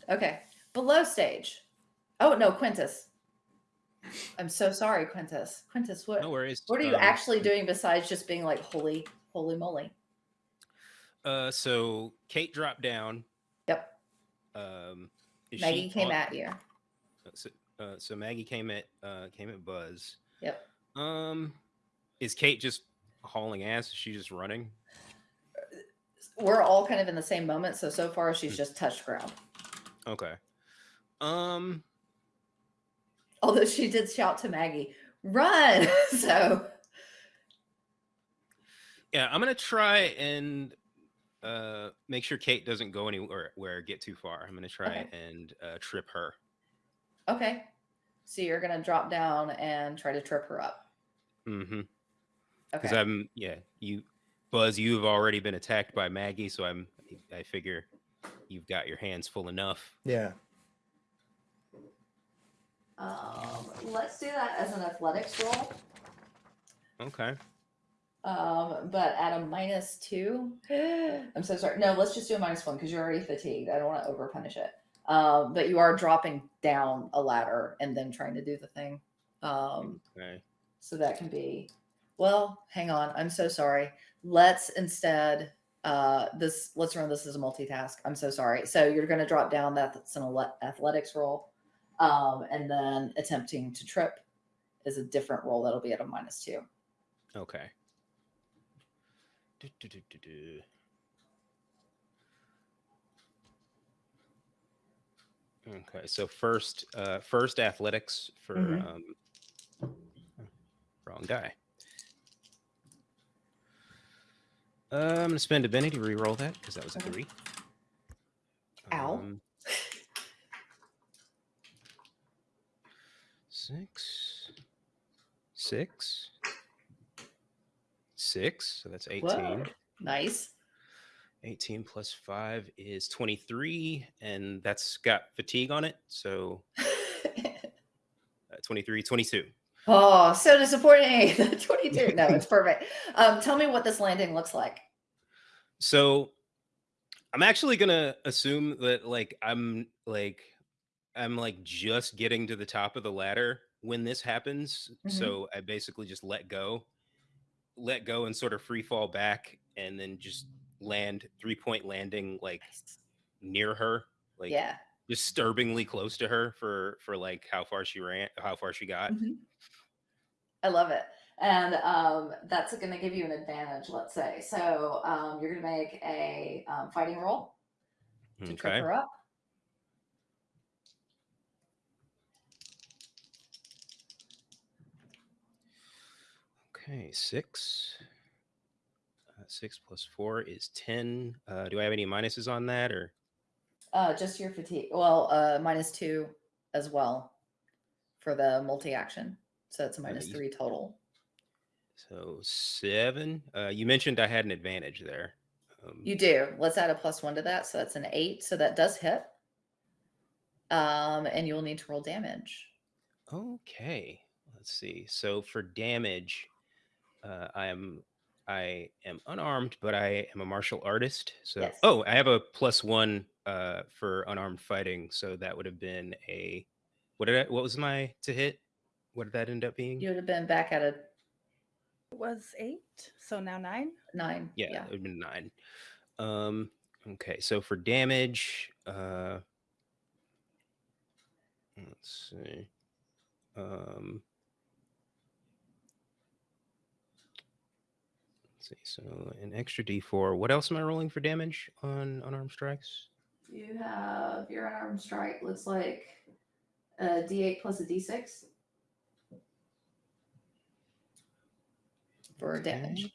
Okay. Below stage. Oh no, Quintus. I'm so sorry, Quintus. Quintus, what no worries. what are you Um, actually doing besides just being like holy, holy moly? Uh, so Kate dropped down. Yep. Um, Maggie she came on- at you. uh, So, uh, so Maggie came at uh came at Buzz. Yep. Um, is Kate just hauling ass? Is she just running? We're all kind of in the same moment. So so far Hmm. she's just touched ground. Okay. Um, Although she did shout to Maggie, run. so yeah, I'm gonna try and uh make sure Kate doesn't go anywhere where get too far. I'm gonna try Okay. and uh, trip her. okay. So you're gonna drop down and try to trip her up. Mm-hmm. Because Okay. I'm yeah, you Buzz, you've already been attacked by Maggie, so I'm I figure you've got your hands full enough. Yeah. Um, let's do that as an athletics roll. Okay. Um, but at a minus two, I'm so sorry. No, let's just do a minus one because you're already fatigued. I don't want to over punish it. Um, but you are dropping down a ladder and then trying to do the thing. Um, Okay. so that can be, well, hang on. I'm so sorry. Let's instead, uh, this, let's run this as a multitask. I'm so sorry. So you're going to drop down. That's an athletics roll. Um, and then attempting to trip is a different roll. That'll be at a minus two. Okay. Do, do, do. Okay, so first, uh, first athletics for Mhm. um, wrong guy. Uh, I'm gonna spend a Benny to re-roll that because that was a three. Ow. Um, six, six, six. So that's 18. Whoa. Nice. 18 plus 5 is 23 and that's got fatigue on it so uh, 23 22 oh, so disappointing. 22. No, it's perfect. Um, tell me what this landing looks like. so i'm actually gonna assume that like i'm like i'm like just getting to the top of the ladder when this happens Mhm. so i basically just let go let go and sort of free fall back and then just land three point landing like near her like yeah. disturbingly close to her for for like how far she ran how far she got Mhm. I love it. And um, that's going to give you an advantage, let's say. So um, you're going to make a um, fighting roll to trip her up. Okay six uh, six plus four is 10 uh do i have any minuses on that or Uh, just your fatigue. Well, uh, minus two as well for the multi action. So it's a minus three total. so seven uh you mentioned i had an advantage there um, You do. Let's add a plus one to that. So that's an eight. So that does hit. Um, and you'll need to roll damage. okay let's see so for damage uh i am i am unarmed but i am a martial artist so Yes. oh i have a plus one uh for unarmed fighting so that would have been a what did I, what was my to hit what did that end up being You would have been back at a It was eight, so now nine. nine. yeah, it would have been nine um Okay, so for damage, uh, let's see. Um, let's see. So an extra D4. What else am I rolling for damage on unarmed strikes? You have your unarmed strike looks like a D8 plus a D6 for damage.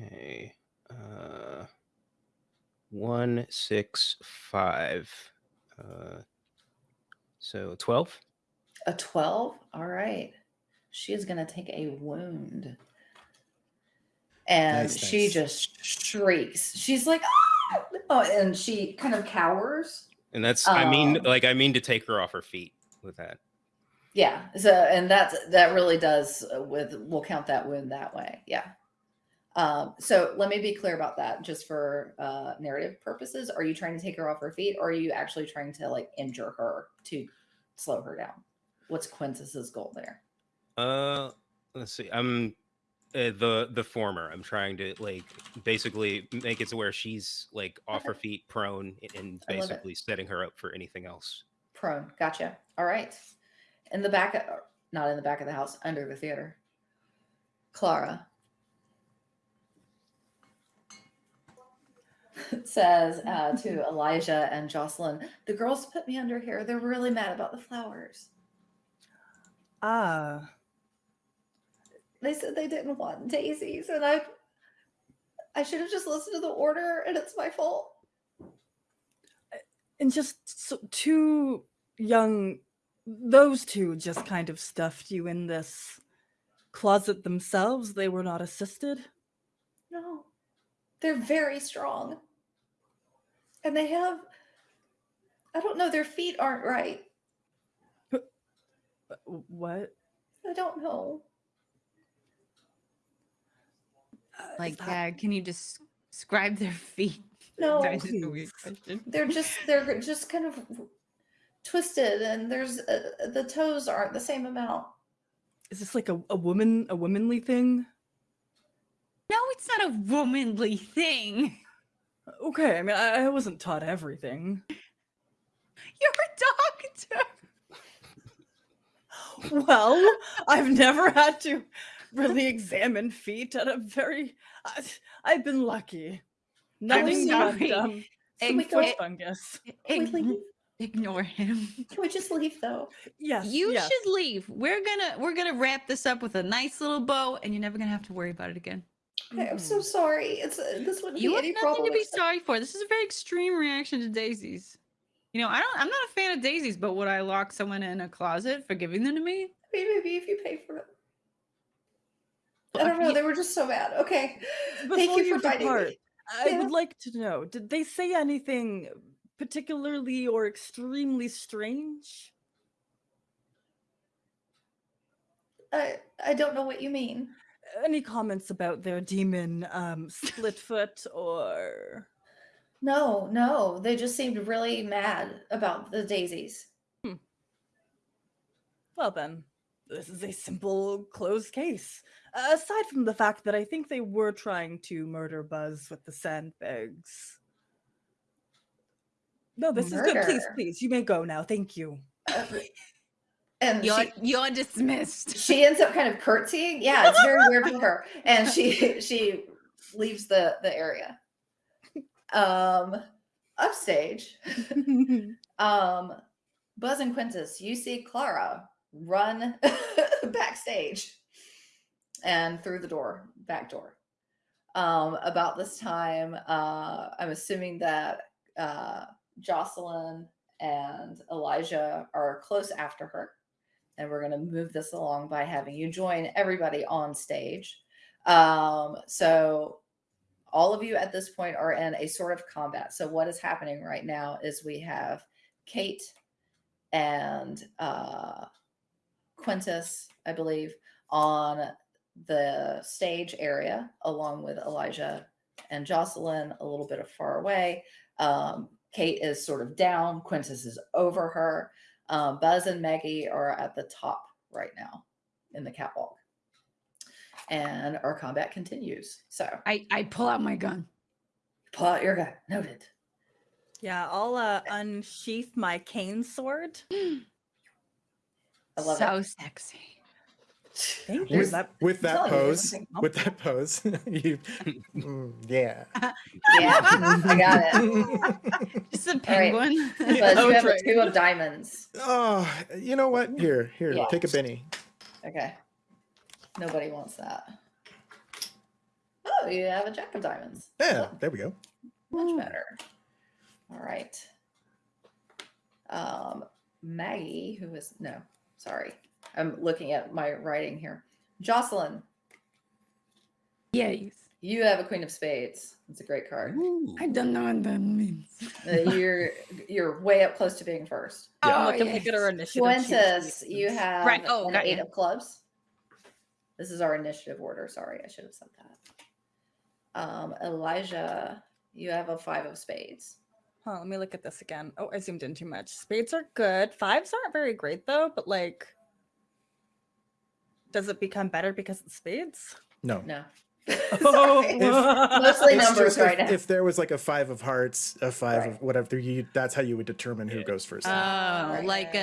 Okay. Okay. Uh, one, six, five. Uh, so 12. A 12? All right. She is going to take a wound. And Nice, she nice. just shrieks. She's like, "Ah!" oh, and she kind of cowers. And that's, I mean, Um, like, I mean to take her off her feet with that. Yeah. So, and that's, that really does uh, with, we'll count that wound that way. Yeah. Um, so let me be clear about that just for uh, narrative purposes. Are you trying to take her off her feet or are you actually trying to like injure her to slow her down? What's Quintus's goal there? Uh, let's see. I'm uh, the the former. I'm trying to like basically make it to where she's like off her feet, prone, and I love it. basically setting her up for anything else. Prone. Gotcha. All right. In the back, of, not in the back of the house, under the theater. Clara says uh, to Elijah and Jocelyn, "The girls put me under here. They're really mad about the flowers. Ah, They said they didn't want daisies, and I, I should have just listened to the order, and it's my fault." and just so, two young, those two just kind of stuffed you in this closet themselves. They were not assisted. No, they're very strong. And they have, I don't know, their feet aren't right. What? I don't know. Uh, Like, that- uh, can you just describe their feet? No, That is a weird please. question. they're just, they're just kind of twisted and there's, uh, the toes aren't the same amount. is this like a, a woman, a womanly thing? No, it's not a womanly thing. Okay, I mean, I, I wasn't taught everything. You're a doctor. Well, I've never had to really examine feet at a very. I, I've been lucky. Nothing but sorry. um, Can we some foot fungus. Can we Ign- ignore him. Can we just leave though? Yes, You yes. should leave. We're gonna we're gonna wrap this up with a nice little bow, and you're never gonna have to worry about it again. I'm so sorry. It's uh, this wouldn't You have any nothing problem. to be sorry for. This is a very extreme reaction to daisies. You know, I don't. I'm not a fan of daisies, but would I lock someone in a closet for giving them to me? I mean, maybe if you pay for it. I don't know. They were just so bad. Okay. Before Thank you you for fighting me. I Yeah. would like to know: Did they say anything particularly or extremely strange? I I don't know what you mean. Any comments about their demon, um, Splitfoot, or No, no. They just seemed really mad about the daisies. Hmm. Well, then, this is a simple closed case. Uh, aside from the fact that I think they were trying to murder Buzz with the sandbags. No, this is good. Please, please, you may go now. Thank you. And You're she, you're dismissed. she ends up kind of curtsying. Yeah, it's very weird for her. And she she leaves the the area. Um upstage. Um Buzz and Quintus, you see Clara run backstage and through the door, back door. Um, about this time, uh, I'm assuming that uh, Jocelyn and Elijah are close after her. And we're going to move this along by having you join everybody on stage. Um, so, all of you at this point are in a sort of combat. So, what is happening right now is we have Kate and uh, Quintus, I believe, on the stage area, along with Elijah and Jocelyn a little bit of far away. Um, Kate is sort of down, Quintus is over her. Um, Buzz and Maggie are at the top right now in the catwalk. And our combat continues. So I, I pull out my gun. pull out your gun. Noted. Yeah, I'll uh, unsheath my cane sword. I love so it. sexy. Thank you. with, That- with that telling you, pose, with that pose, you, Mm, yeah. Yeah, I got it. Just a right. penguin. But you have that's a two of diamonds. Oh, you know what? Here, here, Yeah. take a Benny. Okay. Nobody wants that. Oh, you have a jack of diamonds. Yeah, there we go. Much better. All right. Um, Maggie, who is no, sorry, I'm looking at my writing here. Jocelyn, Yes. you have a Queen of Spades. It's a great card. Ooh. I don't know what that means. Uh, you're you're way up close to being first. Yeah. I'm Oh, looking to get our initiative. sheet. Quintus, you have Right, oh, an eight ya. of clubs. This is our initiative order. Sorry, I should have said that. Um, Elijah, you have a five of spades. Huh, let me look at this again. Oh, I zoomed in too much. Spades are good. Fives aren't very great though, but like, does it become better because it's spades? No. No. Oh. Sorry. Mostly numbers just if, right now. if there was like a five of hearts, a five Right. of whatever, you that's how you would determine who Yeah. goes first. Oh, Right. like a,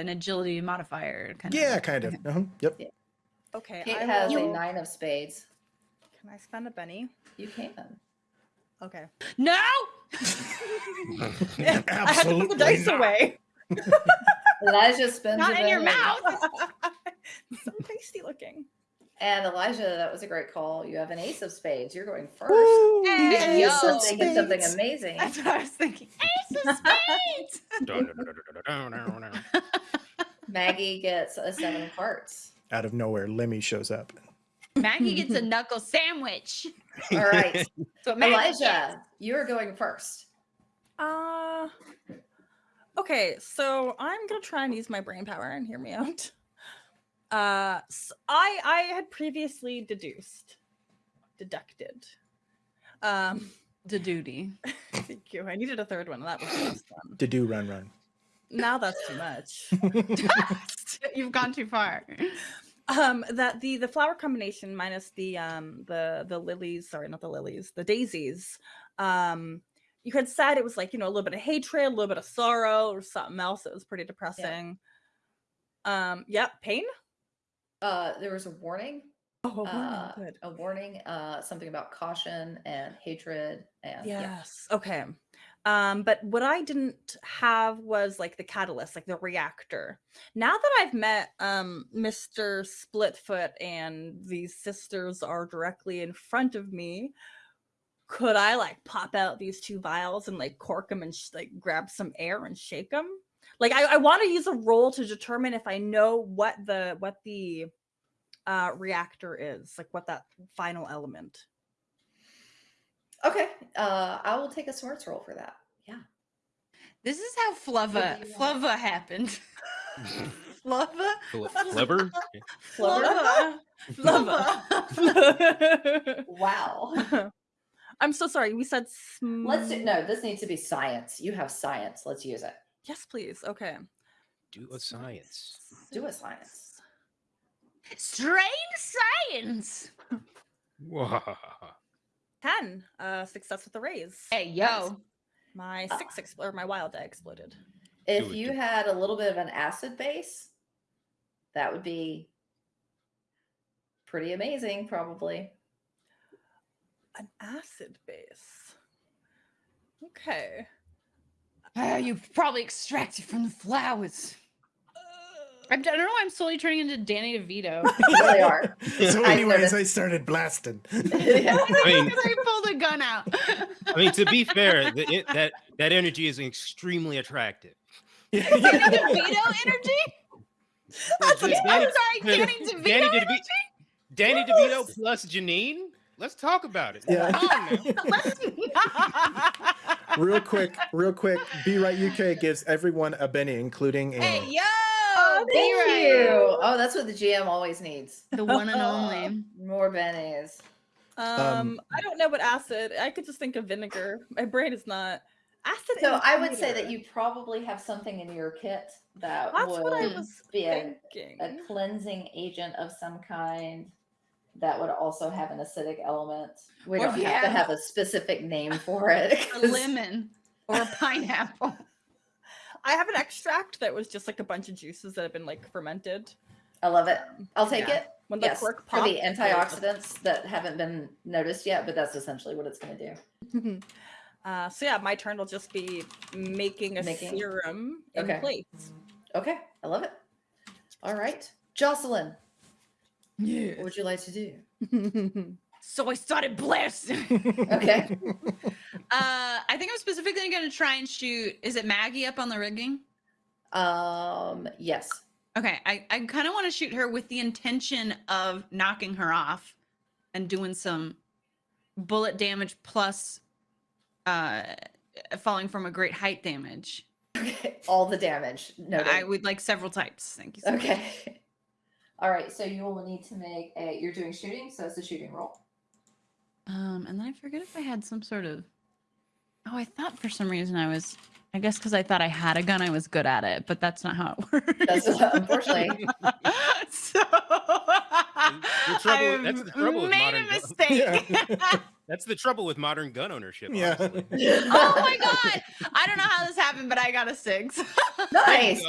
an agility modifier kind of. yeah, of. kind of. Uh-huh. Yep. okay, Kate I has a nine of spades. Can I spend a Benny? You can. Okay. No. I had to put the dice not. away. Elijah spends Not a in your mouth. so tasty looking. And Elijah, that was a great call. You have an ace of spades. You're going first. Woo, Hey, yes, yo. and Thinking something amazing. That's what I was thinking. Ace of spades. Maggie gets a seven of hearts. Out of nowhere, Lemmy shows up. Maggie gets a knuckle sandwich. All right. So Maggie gets. Elijah, you are going first. Uh okay, so I'm gonna try and use my brain power and hear me out. Uh s I I had previously deduced, deducted. Um the duty. thank you. I needed a third one, that was the last one. To do run run. Now that's too much. You've gone too far. um that the the flower combination minus the um the the lilies sorry not the lilies the daisies um you had said it was like you know a little bit of hatred a little bit of sorrow or something else that was pretty depressing um yep pain Uh, there was a warning. oh Uh, good a warning. Uh, something about caution and hatred and yeah. yes okay um but what i didn't have was like the catalyst like the reactor now that i've met um mr splitfoot and these sisters are directly in front of me could i like pop out these two vials and like cork them and sh- like grab some air and shake them like i, I want to use a roll to determine if i know what the what the uh reactor is like what that final element Okay. Uh, I will take a smarts roll for that. Yeah. This is how Flubba do you want? Happened. Flubba? Fl- Flubber? Flubber? Flubba. Wow. I'm so sorry. We said Let's do no. This needs to be science. You have science. Let's use it. Yes, please. Okay. Do a science. Do a science. Strange science. 10. Uh success with the raise. Hey, yo. My six expl- or my wild die exploded. If you do had a little bit of an acid base, that would be pretty amazing, probably. An acid base. Okay. Ah, you probably extracted from the flowers. I'm, I don't know why I'm slowly turning into Danny DeVito. You really are. So, I anyways, noticed. I started blasting. Yeah. I mean, I pulled a gun out. I mean, to be fair, the, it, that that energy is extremely attractive. Danny DeVito energy? The- the I'm Danny- sorry, Danny DeVito Danny energy? DeVito, Danny DeVito plus Janine. Let's talk about it. Yeah. Come on now. Let's- real quick, real quick. Be right UK gives everyone a Benny, including hey, Anne. yo! Oh, be thank right. you. Oh, that's what the GM always needs. The one and only. More bennies. Um, I don't know what acid. I could just think of vinegar. My brain is not acid. So I would say that you probably have something in your kit that That's would what I would was be a, a cleansing agent of some kind that would also have an acidic element. We Or don't if have to have- have a specific name for it. a lemon or a pineapple. I have an extract that was just like a bunch of juices that have been like fermented. I love it. I'll take Yeah. it. When the yes, cork for the popped, it antioxidants that haven't been noticed yet, but that's essentially what it's going to do. uh, so yeah, my turn will just be making a Making- serum in Okay. place. Okay, I love it. All right, Jocelyn, Yeah. what would you like to do? So I started blasting. Okay, Uh, I think I'm specifically going to try and shoot. Is it Maggie up on the rigging? um, yes. Okay, I, I kind of want to shoot her with the intention of knocking her off and doing some bullet damage plus uh falling from a great height damage. Okay, all the damage. No, I would like several types. Thank you. So much. Okay. All right, so you will need to make a. You're doing shooting, so it's a shooting roll. Um, and then I forget if I had some sort of. Oh, I thought for some reason I was. I guess because I thought I had a gun, I was good at it, but that's not how it works. That's unfortunately. so the trouble- that's the I've trouble made modern a gun- mistake. That's the trouble with modern gun ownership. Yeah. oh my god! I don't know how this happened, but I got a six. Nice.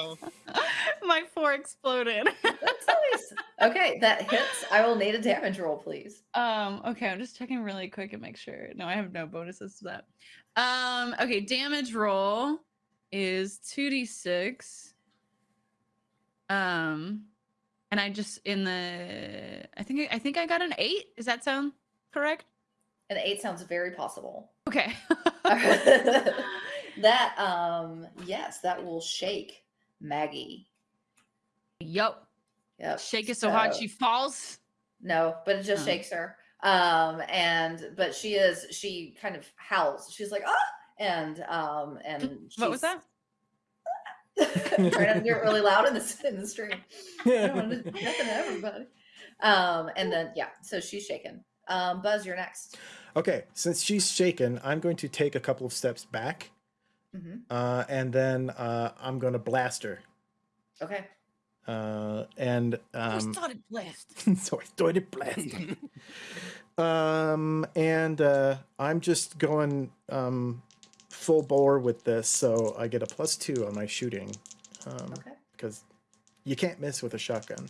My four exploded. That's nice. Okay, that hits. I will need a damage roll, please. Um, okay, I'm just checking really quick and make sure. No, I have no bonuses to that. Um, okay, damage roll is 2d6. Um, and I just in the I think I think I got an 8. Does that sound correct? An eight sounds very possible. Okay. that um yes, that will shake Maggie. Yo, Yep. shake it so hard she falls. No, but it just Oh. shakes her. Um, and but she is she kind of howls. She's like, ah, and um, and What was that? trying to do it really loud in the in the stream. I don't want to nothing to everybody. Um, and then yeah, so she's shaken. Um, Buzz, you're next. Okay, since she's shaken, I'm going to take a couple of steps back, hmm uh, and then uh, I'm going to blast her. Okay. Uh, and Who um, started blast? so I started blast. um, and uh, I'm just going um, full bore with this, so I get a plus two on my shooting um, Okay. because you can't miss with a shotgun.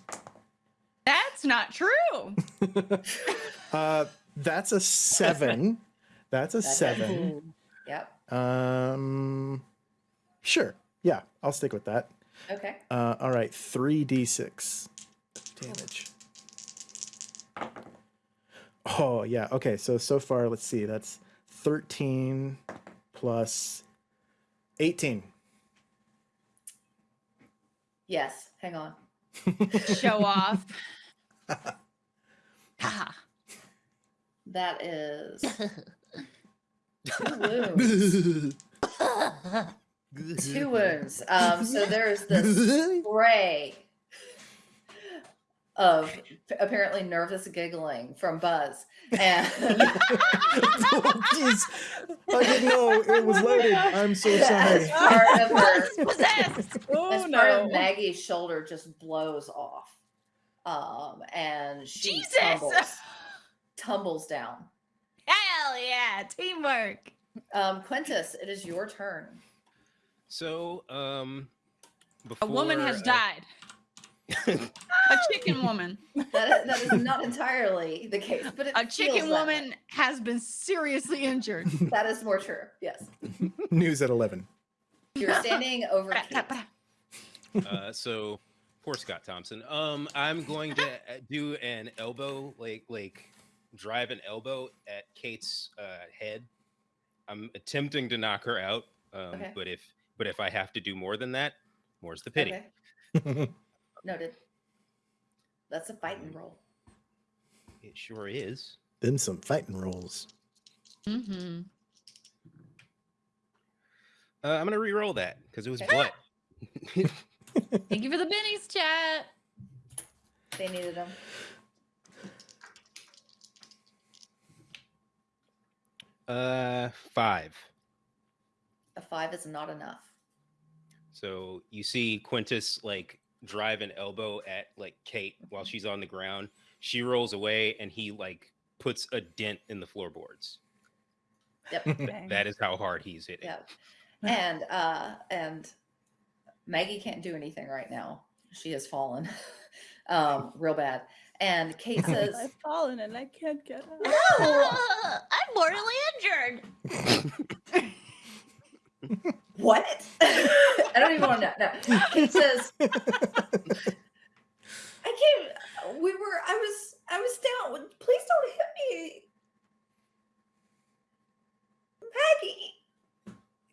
That's not true. Uh, that's a seven. That's a That hits. seven. Yep. Um, sure. Yeah, I'll stick with that. Okay. Uh, all right, three d six damage. Oh yeah. Okay. So so far, let's see. That's thirteen plus eighteen. Yes. Hang on. Show off. Ha. That is two wounds. Two wounds. Um, so there's this spray of apparently nervous giggling from Buzz. And oh. I didn't know it was loaded. I'm so sorry. as part of her. Oh as part of Maggie's shoulder just blows off. Um, and she Jesus! tumbles, tumbles down. Hell yeah, teamwork. Um, Quintus, it is your turn. so um, A woman has uh, died. A chicken woman. That is, that is not entirely the case, but it A chicken that way. woman has been seriously injured. That is more true. Yes, News at eleven. you're standing over. Kate. uh, so poor Scott Thompson. Um, I'm going to uh, do an elbow, like like drive an elbow at Kate's uh, head. I'm attempting to knock her out, um, Okay. but if but if I have to do more than that, more's the pity. Okay, noted. That's a fighting roll. It sure is. Then some fighting rolls. hmm Uh, I'm gonna re-roll that because it was Okay. blood. Thank you for the bennies, chat. They needed them. Uh, five. A five is not enough. So you see Quintus like drive an elbow at like Kate while she's on the ground. She rolls away and he like puts a dent in the floorboards. Yep. That is how hard he's hitting. Yep. And uh and Maggie can't do anything right now. She has fallen. um, real bad. And Kate says, I've fallen and I can't get up. No, I'm mortally injured. What? I don't even want to know. No. Kate says, I came we were I was I was down. Please don't hit me. Maggie,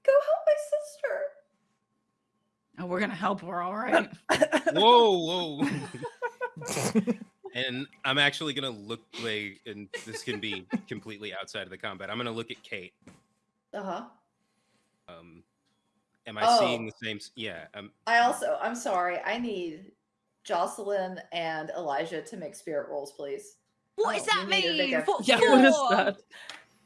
go help my sister. Oh, we're gonna help her, all right. Whoa, whoa. and I'm actually gonna look like and this can be completely outside of the combat. I'm gonna look at Kate. Uh-huh. Um am I seeing Oh. the same yeah, um I also, I'm sorry, I need Jocelyn and Elijah to make spirit rolls, please. What does Oh, that you need to make mean? a- For- yeah, what is that?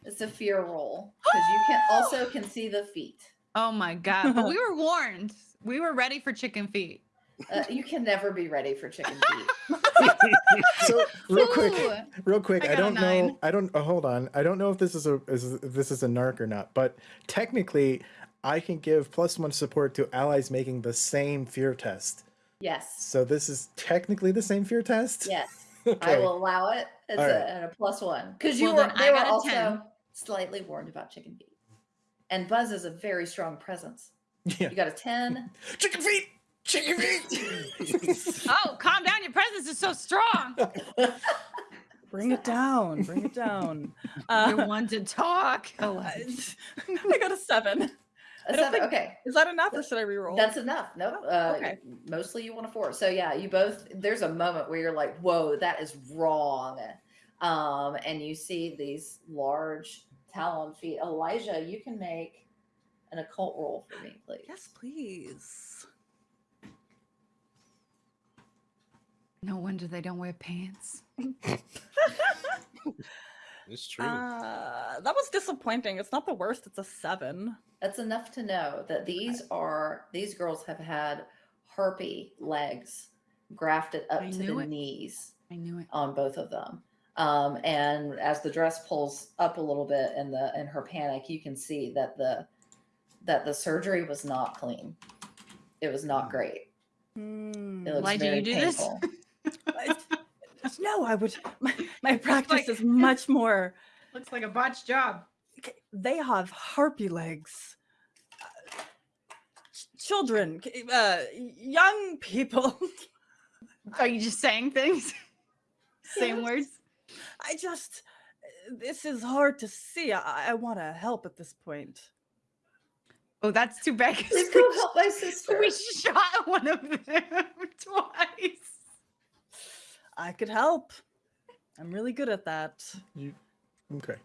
It's a fear roll because you can also can see the feet. Oh my god! But we were warned. We were ready for chicken feet. Uh, you can never be ready for chicken feet. so real quick, real quick. I I, don't know. I don't. Oh, hold on. I don't know if this is a is, if this is a narc or not. But technically, I can give plus one support to allies making the same fear test. Yes. So this is technically the same fear test. Yes. Okay. I will allow it as All a, at a plus one because you Well, were they were also 10. slightly warned about chicken feet. And Buzz is a very strong presence. Yeah. You got a ten. Chicken feet. Chicken feet. Oh, calm down! Your presence is so strong. Bring it down. Bring it down. You're Uh, one to talk. Oh, I I got a seven. A I don't seven. think- okay. Is that enough or should I reroll? That's enough. Nope. Oh, Uh, okay. Mostly you want a four. So yeah, you both. There's a moment where you're like, "Whoa, that is wrong," um, and you see these large talon feet. Elijah, you can make an occult roll for me, please. yes, please. no wonder they don't wear pants. it's true. Uh, that was disappointing. It's not the worst. It's a seven. That's enough to know that these are these girls have had harpy legs grafted up I to the it. knees I knew it. on both of them. Um, and as the dress pulls up a little bit in the in her panic, you can see that the that the surgery was not clean. It was not great. Hmm. It looks Why do you do this? painful. I- no, I would. My, my practice like- is much more. Looks like a botched job. They have harpy legs. Uh, ch- children, uh, young people. Are you just saying things? Same words. I just. This is hard to see. I, I want to help at this point. Oh, that's too bad. 'cause Please we go sh- help my sister. We shot one of them twice. I could help. I'm really good at that. You, okay.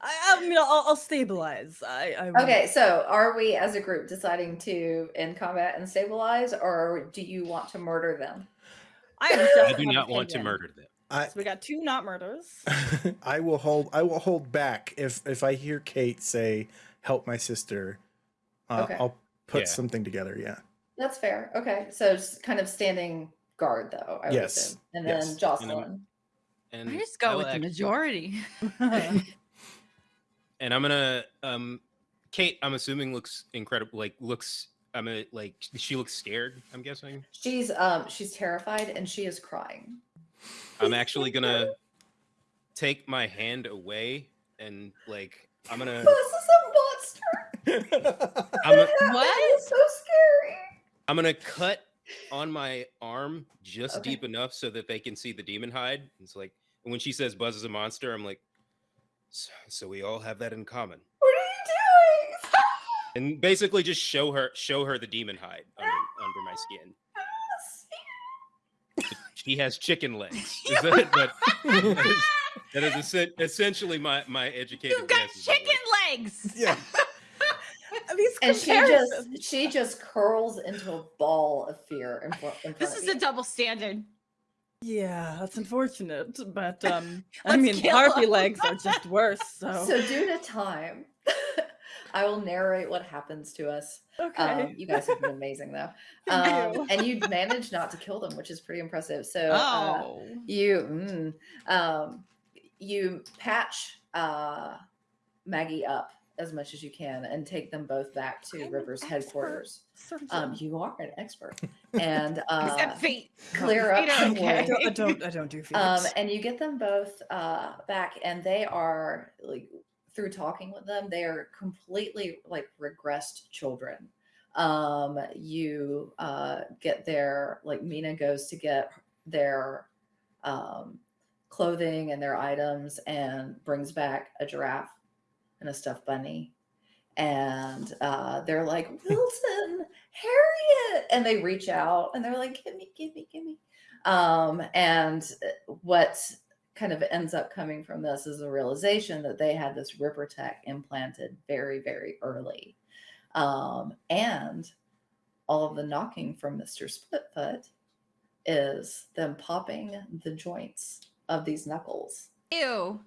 I, I mean, I'll, I'll stabilize. I, I Okay, so are we as a group deciding to end combat and stabilize, or do you want to murder them? I, I do not want to murder them. I So we got two not murders. I will hold. I will hold back if if I hear Kate say, "Help my sister." Uh, Okay. I'll put Yeah. something together. Yeah. That's fair. Okay, so just kind of standing guard, though. I would Yes, assume. and then yes. And Jocelyn. And I just go I'll with the majority. and I'm gonna um Kate, I'm assuming looks incredible like looks I'm a like she looks scared, I'm guessing. She's um she's terrified and she is crying. I'm actually gonna take my hand away and like I'm gonna This is a monster. I'm a, That is so scary. I'm gonna cut on my arm just Okay. deep enough so that they can see the demon hide. It's like and when she says Buzz is a monster, I'm like so, so we all have that in common. What are you doing? And basically just show her show her the demon hide under, under my skin. She has chicken legs. Is that, but that is, that is essentially my my educated You've got guess is that, chicken legs. yeah. These and she just she just curls into a ball of fear in, fro- in front This of is you. a double standard. Yeah, that's unfortunate, but um, I mean, harpy legs are just worse. So, So due to time, I will narrate what happens to us. Okay. Um, you guys have been amazing though. Thank you. Um, and you managed not to kill them, which is pretty impressive. So uh, Oh. you mm, um, you patch uh, Maggie up as much as you can and take them both back to I'm River's headquarters. Um, you are an expert, and uh, Except fate. clear up Fate okay. I don't, I don't. I don't do feet. um, and you get them both uh, back, and they are like through talking with them, they are completely like regressed children. Um, you uh, get their like Mina goes to get their um, clothing and their items, and brings back a giraffe and a stuffed bunny. And uh, they're like, Wilson, Harriet. And they reach out and they're like, give me, give me, give me. Um, and uh, what kind of ends up coming from this is a realization that they had this Ripper Tech implanted very, very early. Um, and all of the knocking from Mr. Splitfoot is them popping the joints of these knuckles. Ew.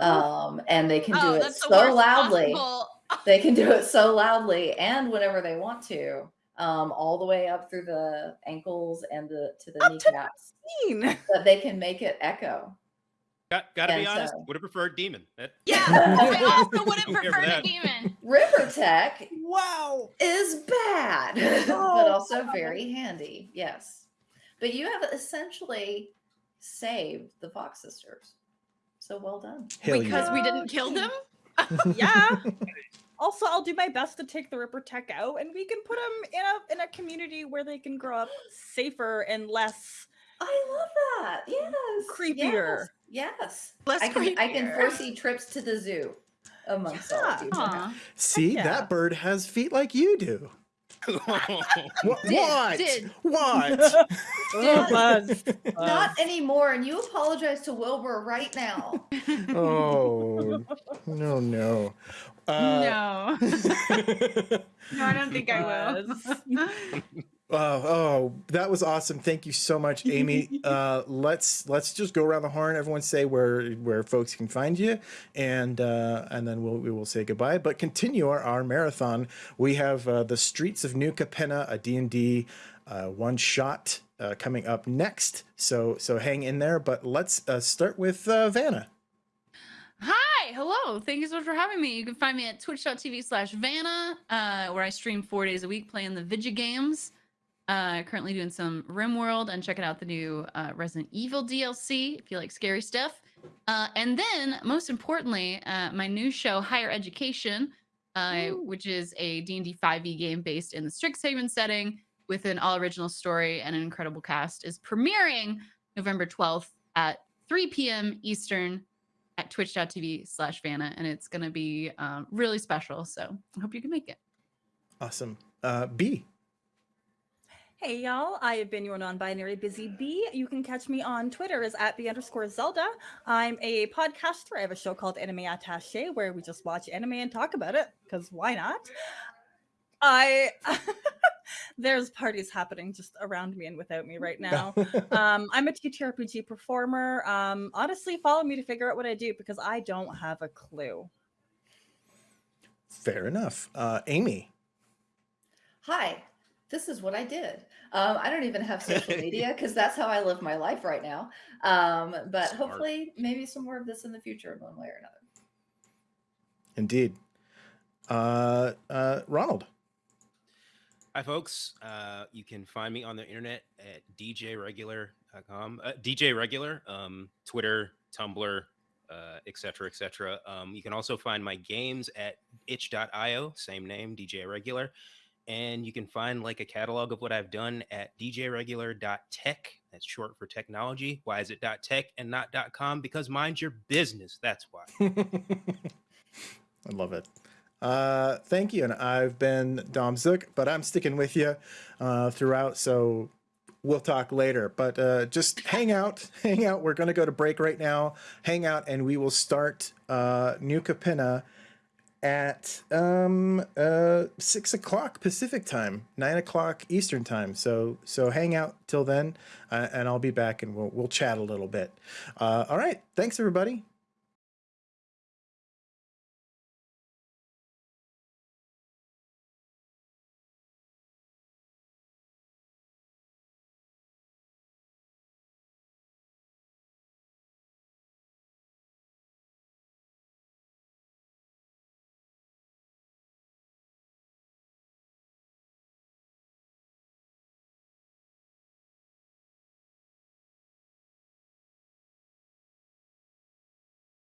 Um, and they can do oh, it that's the so loudly possible. they can do it so loudly and whenever they want to um, all the way up through the ankles and the to the Up to kneecaps Mean. that they can make it echo Got, gotta be honest. so- Would have preferred demon. That, Yeah, I also would have I'm here for preferred a demon. Ripper Tech Wow. is bad but Oh, also wow. very handy yes but you have essentially saved the fox sisters so well done Hell because yeah. we didn't kill them. Yeah. Also, I'll do my best to take the Ripper Tech out, and we can put them in a in a community where they can grow up safer and less. i love that yes Creepier. yes, yes. Less i can i can foresee trips to the zoo amongst all of you See, yeah. that bird has feet like you do. What? Did, what? did. What? Oh, Buzz. Not anymore. And you apologize to Wilbur right now. oh no no. Uh, no. no, I don't think I will. Oh, oh, that was awesome! Thank you so much, Amy. uh, let's let's just go around the horn. Everyone say where where folks can find you, and uh, and then we'll we will say goodbye. But continue our, our marathon. We have uh, the Streets of New Capenna, a D and D uh, one shot uh, coming up next. So so hang in there. But let's uh, start with uh, Vanna. Hi, hello. Thank you so much for having me. You can find me at twitch.tv slash Vanna, uh, where I stream four days a week playing the Vidya games. Uh, currently doing some RimWorld and checking out the new uh, Resident Evil DLC if you like scary stuff. Uh, and then, most importantly, uh, my new show, Higher Education, uh, which is a D&D 5e game based in the Strixhaven setting with an all-original story and an incredible cast, is premiering November 12th at 3 p.m. Eastern at twitch.tv slash Vanna, and it's going to be um, really special. So I hope you can make it. Awesome. Uh, B. Hey y'all, I have been your non-binary busy bee. You can catch me on Twitter as at the underscore Zelda. I'm a podcaster. I have a show called Anime Attache where we just watch anime and talk about it, because why not? I there's parties happening just around me and without me right now. um, I'm a TTRPG performer. Um, honestly, follow me to figure out what I do because I don't have a clue. Fair enough. Uh, Amy. Hi, this is what I did. Um, I don't even have social media because that's how I live my life right now. Um, but Smart. hopefully, maybe some more of this in the future in one way or another. Indeed. Uh, uh, Ronald. Hi, folks. Uh, you can find me on the internet at djregular.com. Uh, DJ Regular, um, Twitter, Tumblr, uh, et cetera, et cetera. Um, you can also find my games at itch.io, same name, DJ Regular. And you can find like a catalog of what I've done at djregular.tech. That's short for technology. Why is it .tech and not .com? Because mind your business. That's why. I love it. Uh, thank you. And I've been Dom Zook, but I'm sticking with you uh, throughout. So we'll talk later. But uh, just hang out, hang out. We're going to go to break right now. Hang out, and we will start uh, New Capenna at um uh six o'clock pacific time nine o'clock eastern time. So so hang out till then uh, and i'll be back and we'll we'll chat a little bit. Uh all right. Thanks everybody